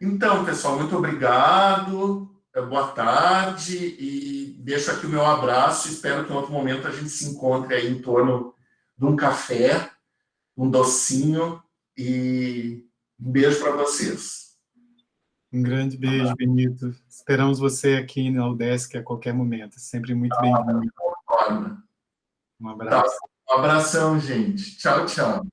Então, pessoal, muito obrigado, é, boa tarde, e deixo aqui o meu abraço, espero que em outro momento a gente se encontre aí em torno de um café, um docinho, e um beijo para vocês. Um grande beijo, Benito. Esperamos você aqui na UDESC a qualquer momento. Sempre muito ah, bem-vindo. Um abraço. Tá, um abração, gente. Tchau, tchau.